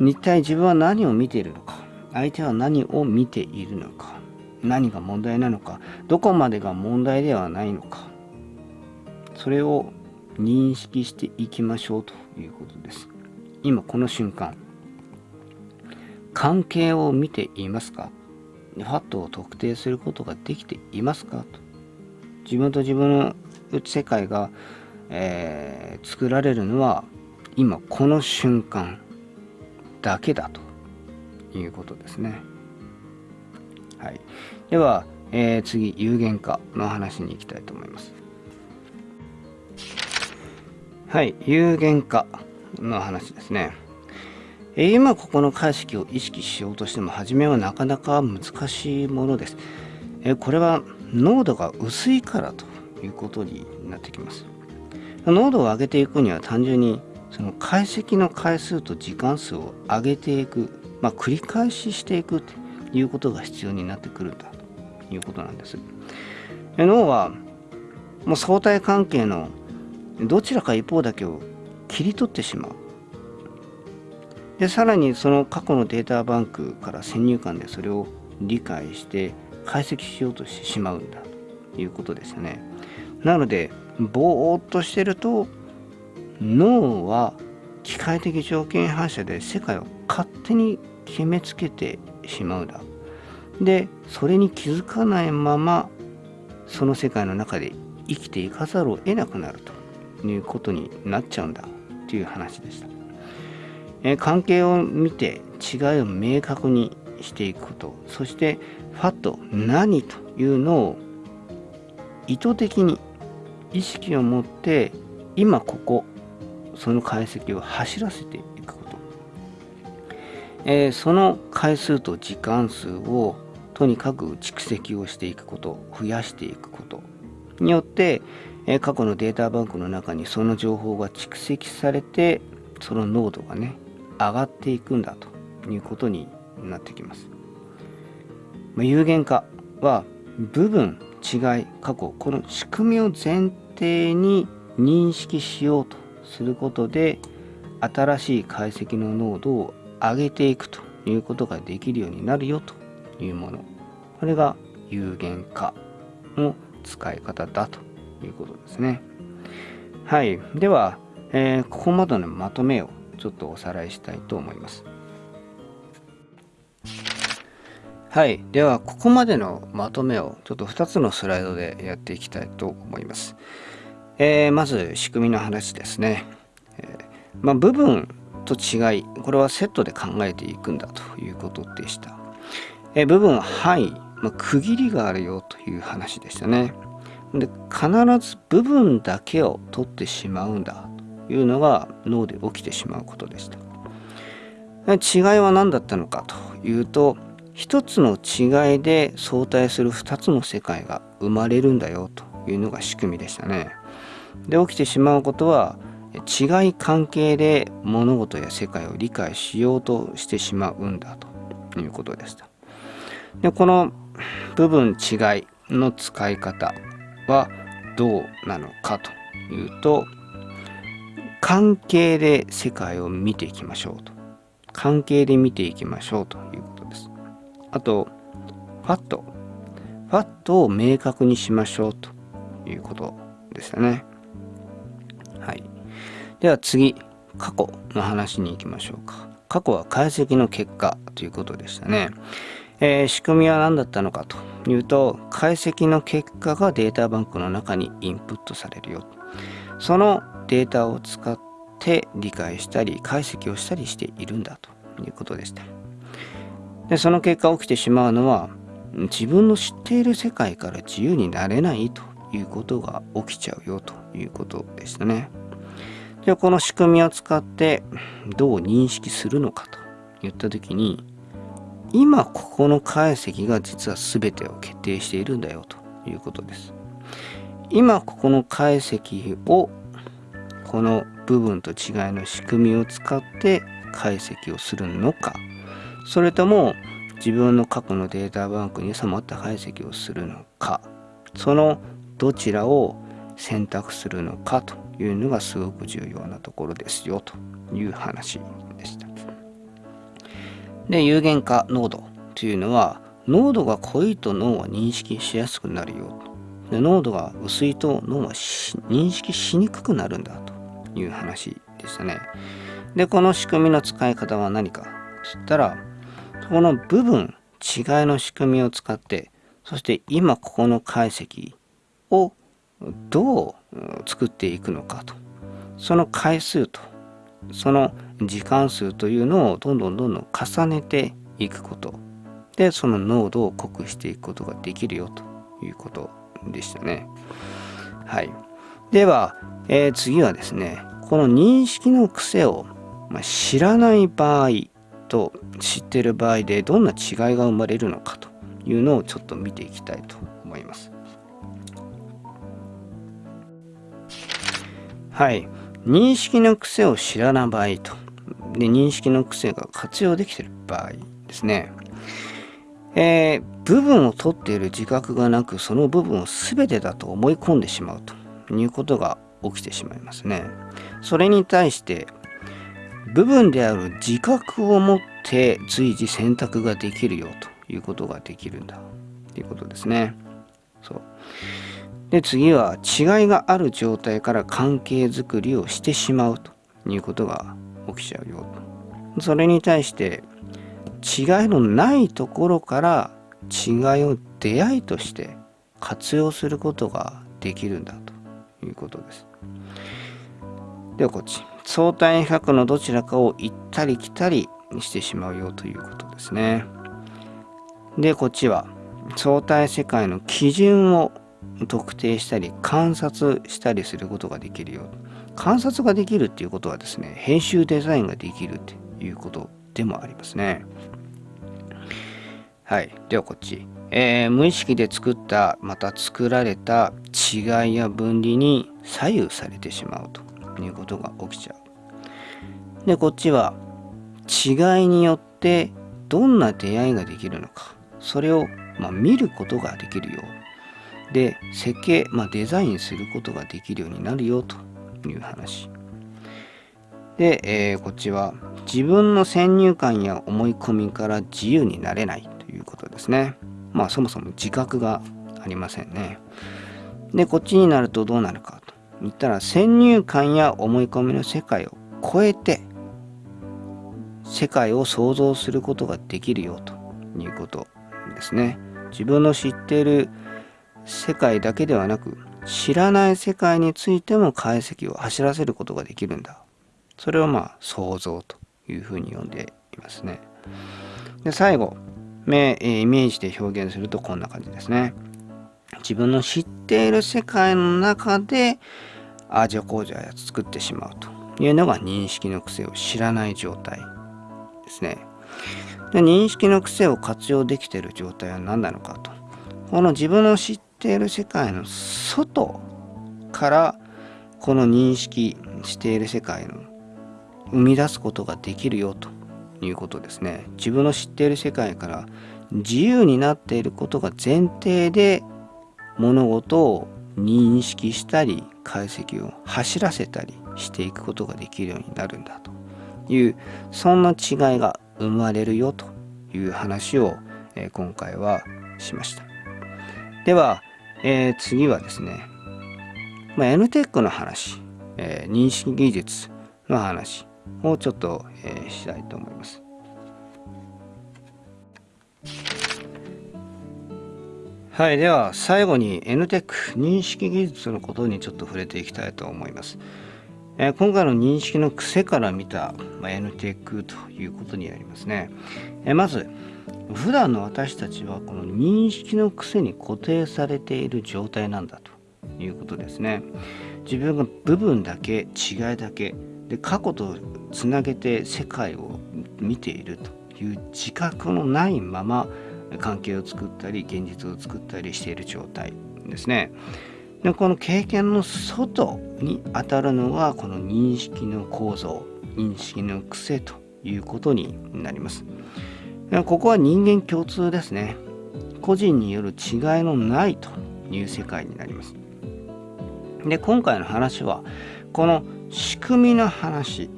一体自分は何を見ているのか相手は何を見ているのか何が問題なのかどこまでが問題ではないのかそれを認識していきましょうということです。今この瞬間関係を見ていますか？ファットを特定することができていますか？と。自分と自分の世界が、えー、作られるのは今この瞬間だけだということですね。はい、では、えー、次有限化の話に行きたいと思います。はい、有限化の話ですね。今ここの解析を意識しようとしても初めはなかなか難しいものです。えこれは濃度が薄いからということになってきます。濃度を上げていくには単純にその解析の回数と時間数を上げていくまあ、繰り返ししていくということが必要になってくるんだということなんです。脳はもう相対関係のどちらか一方だけを切り取ってしまう。でさらにその過去のデータバンクから先入観でそれを理解して解析しようとしてしまうんだということですよね。なのでぼーっとしてると脳は機械的条件反射で世界を勝手に決めつけてしまうだでそれに気づかないままその世界の中で生きていかざるを得なくなるということになっちゃうんだという話でした、え関係を見て違いを明確にしていくことそしてファット何というのを意図的に意識を持って今ここその解析を走らせていくこと。えー、その回数と時間数をとにかく蓄積をしていくこと増やしていくことによって、え、過去のデータバンクの中にその情報が蓄積されてその濃度がね上がっていくんだということになってきます。まあ、有限化は部分違い過去この仕組みを前提に認識しようとすることで新しい解析の濃度を上げていくということができるようになるよというものこれが有限化の使い方だということですね。はい。では、えー、ここまでのまとめをちょっとおさらいしたいと思います。はい。ではここまでのまとめをちょっと2つのスライドでやっていきたいと思います、えー、まず仕組みの話ですね、えーまあ、部分と違いこれはセットで考えていくんだということでした。え部分は範囲、まあ、区切りがあるよという話でしたね。で必ず部分だけを取ってしまうんだというのが脳で起きてしまうことでした。違いは何だったのかというと一つの違いで相対する2つの世界が生まれるんだよというのが仕組みでしたね。で起きてしまうことは違い関係で物事や世界を理解しようとしてしまうんだということでした。でこの部分違いの使い方はどうなのかというと関係で世界を見ていきましょうと。関係で見ていきましょうということです。あとファット。ファットを明確にしましょうということでしたね。はい。では次過去の話に行きましょうか。過去は解析の結果ということでしたね。えー、仕組みは何だったのかというと解析の結果がデータバンクの中にインプットされるよ。そのデータを使って理解したり解析をしたりしているんだということでした。でその結果起きてしまうのは自分の知っている世界から自由になれないということが起きちゃうよということでしたね。でこの仕組みを使ってどう認識するのかといった時に今ここの解析が実は全てを決定しているんだよということです。今ここの解析をこの部分と違いの仕組みを使って解析をするのか。それとも自分の過去のデータバンクに収まった解析をするのか。そのどちらを選択するのかというのがすごく重要なところですよという話でした。で、有限化濃度というのは、濃度が濃いと脳は認識しやすくなるよで濃度が薄いと脳は認識しにくくなるんだという話でしたね。で、この仕組みの使い方は何かと言ったら、この部分、違いの仕組みを使って、そして今ここの解析をどう作っていくのかと。その回数と、その時間数というのをどんどんどんどん重ねていくこと。でその濃度を濃くしていくことができるよということでしたね。はい。では、えー、次はですねこの認識の癖を、まあ、知らない場合と知ってる場合でどんな違いが生まれるのかというのをちょっと見ていきたいと思います。はい。認識の癖を知らない場合と。で認識の癖が活用できている場合ですね、えー、部分を取っている自覚がなくその部分を全てだと思い込んでしまうということが起きてしまいますね。それに対して部分である自覚を持って随時選択ができるよということができるんだ。ということですね。そう。で次は違いがある状態から関係づくりをしてしまうということが起きちゃうよそれに対して違いのないところから違いを出会いとして活用することができるんだということです。ではこっち相対比較のどちらかを行ったり来たりしてしまうよということですね。でこっちは相対世界の基準を特定したり観察したりすることができるよ観察ができるっていうことはですね編集デザインができるっていうことでもありますね。はい。ではこっち、えー、無意識で作ったまた作られた違いや分離に左右されてしまうということが起きちゃう。でこっちは違いによってどんな出会いができるのか。それを、まあ、見ることができるよで設計、まあ、デザインすることができるようになるよと。いう話。で、えー、こっちは自分の先入観や思い込みから自由になれないということですね。まあそもそも自覚がありませんね。で、こっちになるとどうなるかと言ったら先入観や思い込みの世界を超えて世界を想像することができるよということですね。自分の知っている世界だけではなく知らない世界についても解析を走らせることができるんだ。それをまあ想像というふうに呼んでいますね。で最後目イメージで表現するとこんな感じですね。自分の知っている世界の中でああじゃこうじゃ作ってしまうというのが認識の癖を知らない状態ですね。で認識の癖を活用できている状態は何なのかと。この自分の知っている世界の外からこの認識している世界の生み出すことができるよということですね。自分の知っている世界から自由になっていることが前提で物事を認識したり解析を走らせたりしていくことができるようになるんだというそんな違いが生まれるよという話を、今回はしましたでは、えー、次はですね、まあ、NTEC の話、えー、認識技術の話をちょっと、えー、したいと思いますはい、では最後に NTEC 認識技術のことにちょっと触れていきたいと思います。えー、今回の認識の癖から見た、まあ、NTEC ということになりますね。えー、まず普段の私たちはこの認識の癖に固定されている状態なんだということですね。自分が部分だけ違いだけで過去とつなげて世界を見ているという自覚のないまま関係を作ったり現実を作ったりしている状態ですね。でこの経験の外に当たるのがこの認識の構造認識の癖ということになります。ここは人間共通ですね。個人による違いのないという世界になります。で今回の話はこの仕組みの話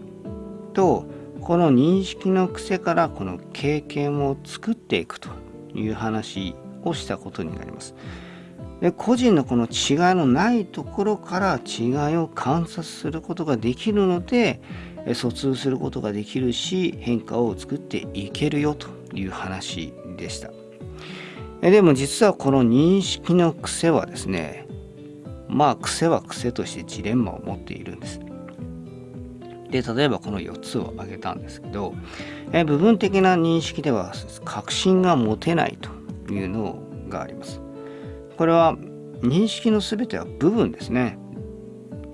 とこの認識の癖からこの経験を作っていくという話をしたことになります。で個人のこの違いのないところから違いを観察することができるので疎通することができるし変化を作っていけるよという話でした。でも実はこの認識の癖はですねまあ癖は癖としてジレンマを持っているんです。で例えばこの4つを挙げたんですけどえ部分的な認識では確信が持てないというのがあります。これは認識の全ては部分ですね。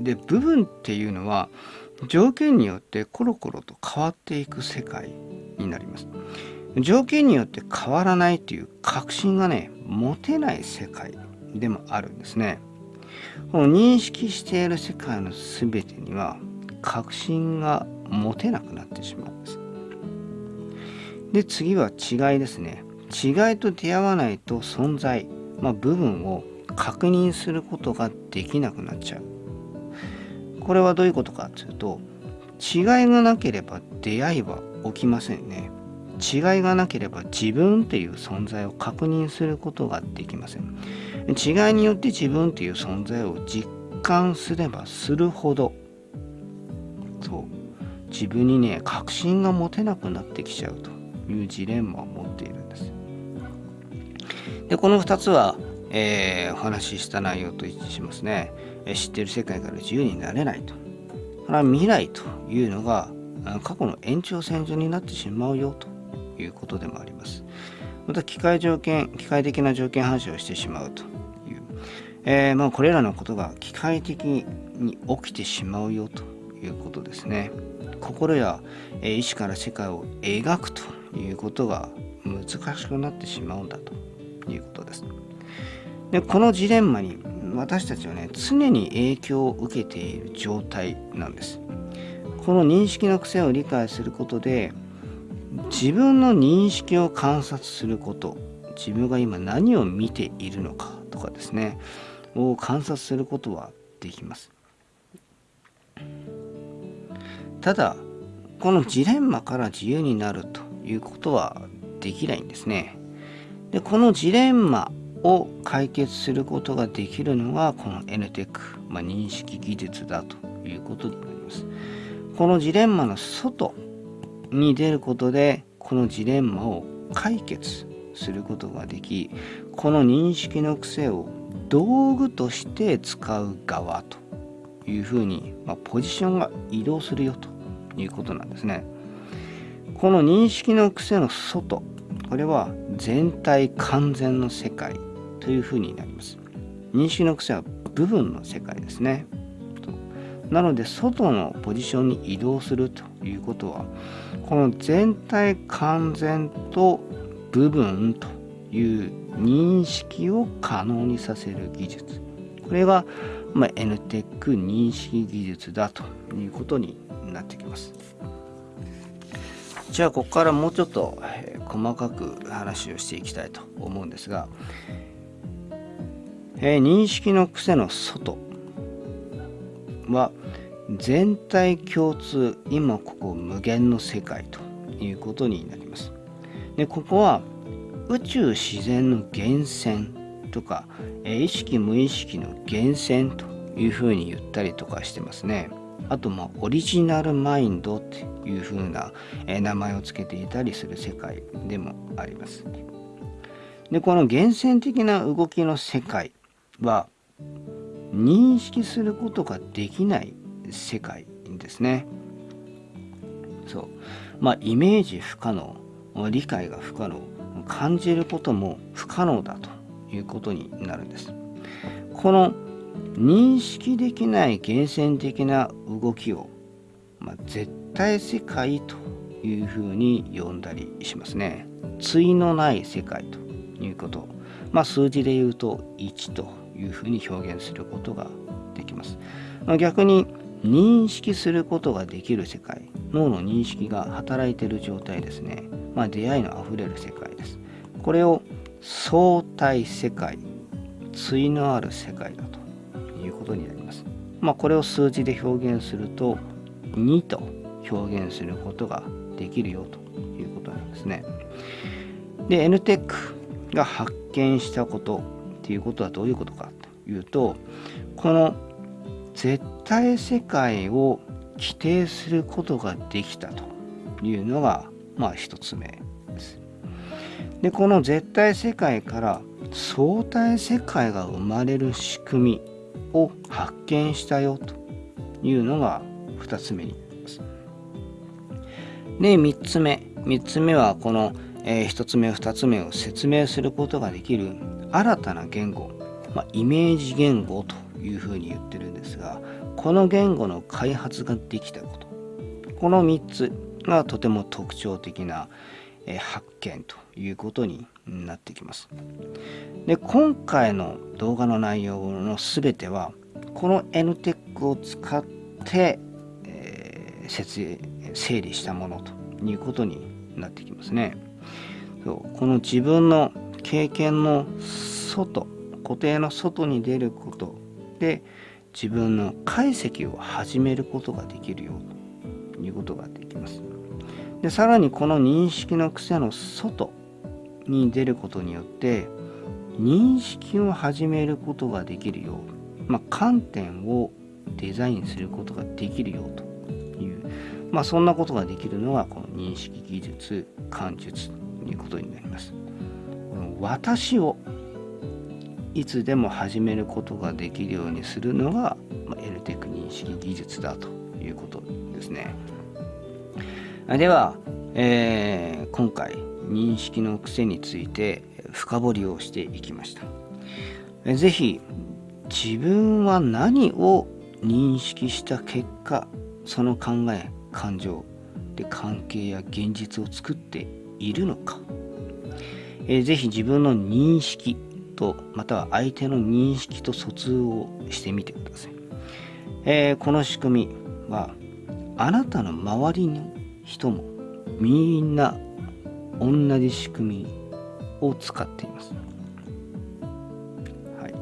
で部分っていうのは条件によってコロコロと変わっていく世界になります。条件によって変わらないという確信がね持てない世界でもあるんですね。この認識している世界の全てには確信が持てなくなってしまうんです。で次は違いですね違いと出会わないと存在、まあ、部分を確認することができなくなっちゃうこれはどういうことかというと違いがなければ出会いは起きませんね違いがなければ自分っていう存在を確認することができません違いによって自分っていう存在を実感すればするほどそう自分にね確信が持てなくなってきちゃうというジレンマを持っているんです。でこの2つは、えー、お話しした内容と一致しますね。知ってる世界から自由になれないと。これは未来というのが過去の延長線上になってしまうよということでもあります。また機械条件、機械的な条件反射をしてしまうという、えー、まあ、これらのことが機械的に起きてしまうよということですね。心や意志から世界を描くということが難しくなってしまうんだということです。でこのジレンマに私たちはね常に影響を受けている状態なんです。この認識の癖を理解することで自分の認識を観察すること自分が今何を見ているのかとかですねを観察することはできます。ただこのジレンマから自由になるということはできないんですね。でこのジレンマを解決することができるのがこの NTEC、ま、認識技術だということになります。このジレンマの外に出ることでこのジレンマを解決することができこの認識の癖を道具として使う側というふうに、まあ、ポジションが移動するよということなんですね。この認識の癖の外これは全体完全の世界というふうになります。認識の癖は部分の世界ですね。なので外のポジションに移動するということはこの全体完全と部分という認識を可能にさせる技術これが、ま、NTEC 認識技術だということになってきます。じゃあここからもうちょっと細かく話をしていきたいと思うんですが、え、認識の癖の外は全体共通今ここ無限の世界ということになります。でここは宇宙自然の源泉とか意識無意識の源泉というふうに言ったりとかしてますね。あとまあオリジナルマインドっていうふうな名前を付けていたりする世界でもあります。でこの源泉的な動きの世界は認識することができない世界ですね。そう。まあイメージ不可能、理解が不可能、感じることも不可能だということになるんです。この認識できない源泉的な動きを、まあ、絶対世界というふうに呼んだりしますね。対のない世界ということ。まあ、数字で言うと1というふうに表現することができます。逆に認識することができる世界。脳の認識が働いている状態ですね、まあ、出会いのあふれる世界です。これを相対世界対のある世界だということになります、まあ、これを数字で表現すると2と表現することができるよということなんですね。で NTEC が発見したことっていうことはどういうことかというとこの絶対世界を規定することができたというのがまあ一つ目です。でこの絶対世界から相対世界が生まれる仕組みを発見したよというのが2つ目になります。で3つ目3つ目はこの、えー、1つ目2つ目を説明することができる新たな言語、まあ、イメージ言語というふうに言ってるんですがこの言語の開発ができたことこの3つがとても特徴的な発見ということになってきます。で今回の動画の内容の全てはこの NTEC を使って、えー、整理したものということになってきますね。そうこの自分の経験の外固定の外に出ることで自分の解析を始めることができるよということができます。でさらにこの認識の癖の外に出ることによって認識を始めることができるよう、まあ、観点をデザインすることができるよという、まあ、そんなことができるのがこの認識技術感術ということになります。私をいつでも始めることができるようにするのが、まあ、LTEC 認識技術だということですね。では、えー、今回認識の癖について深掘りをしていきました。ぜひ自分は何を認識した結果その考え感情で関係や現実を作っているのか、えー、自分の認識とまたは相手の認識と疎通をしてみてください、えー、この仕組みはあなたの周りの人もみんな同じ仕組みを使っています、はい、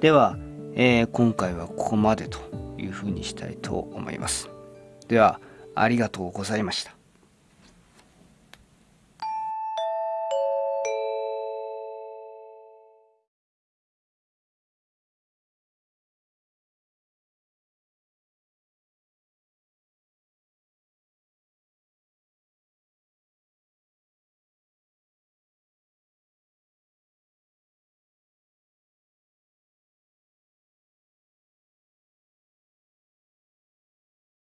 では、えー、今回はここまでというふうにしたいと思います。ではありがとうございました。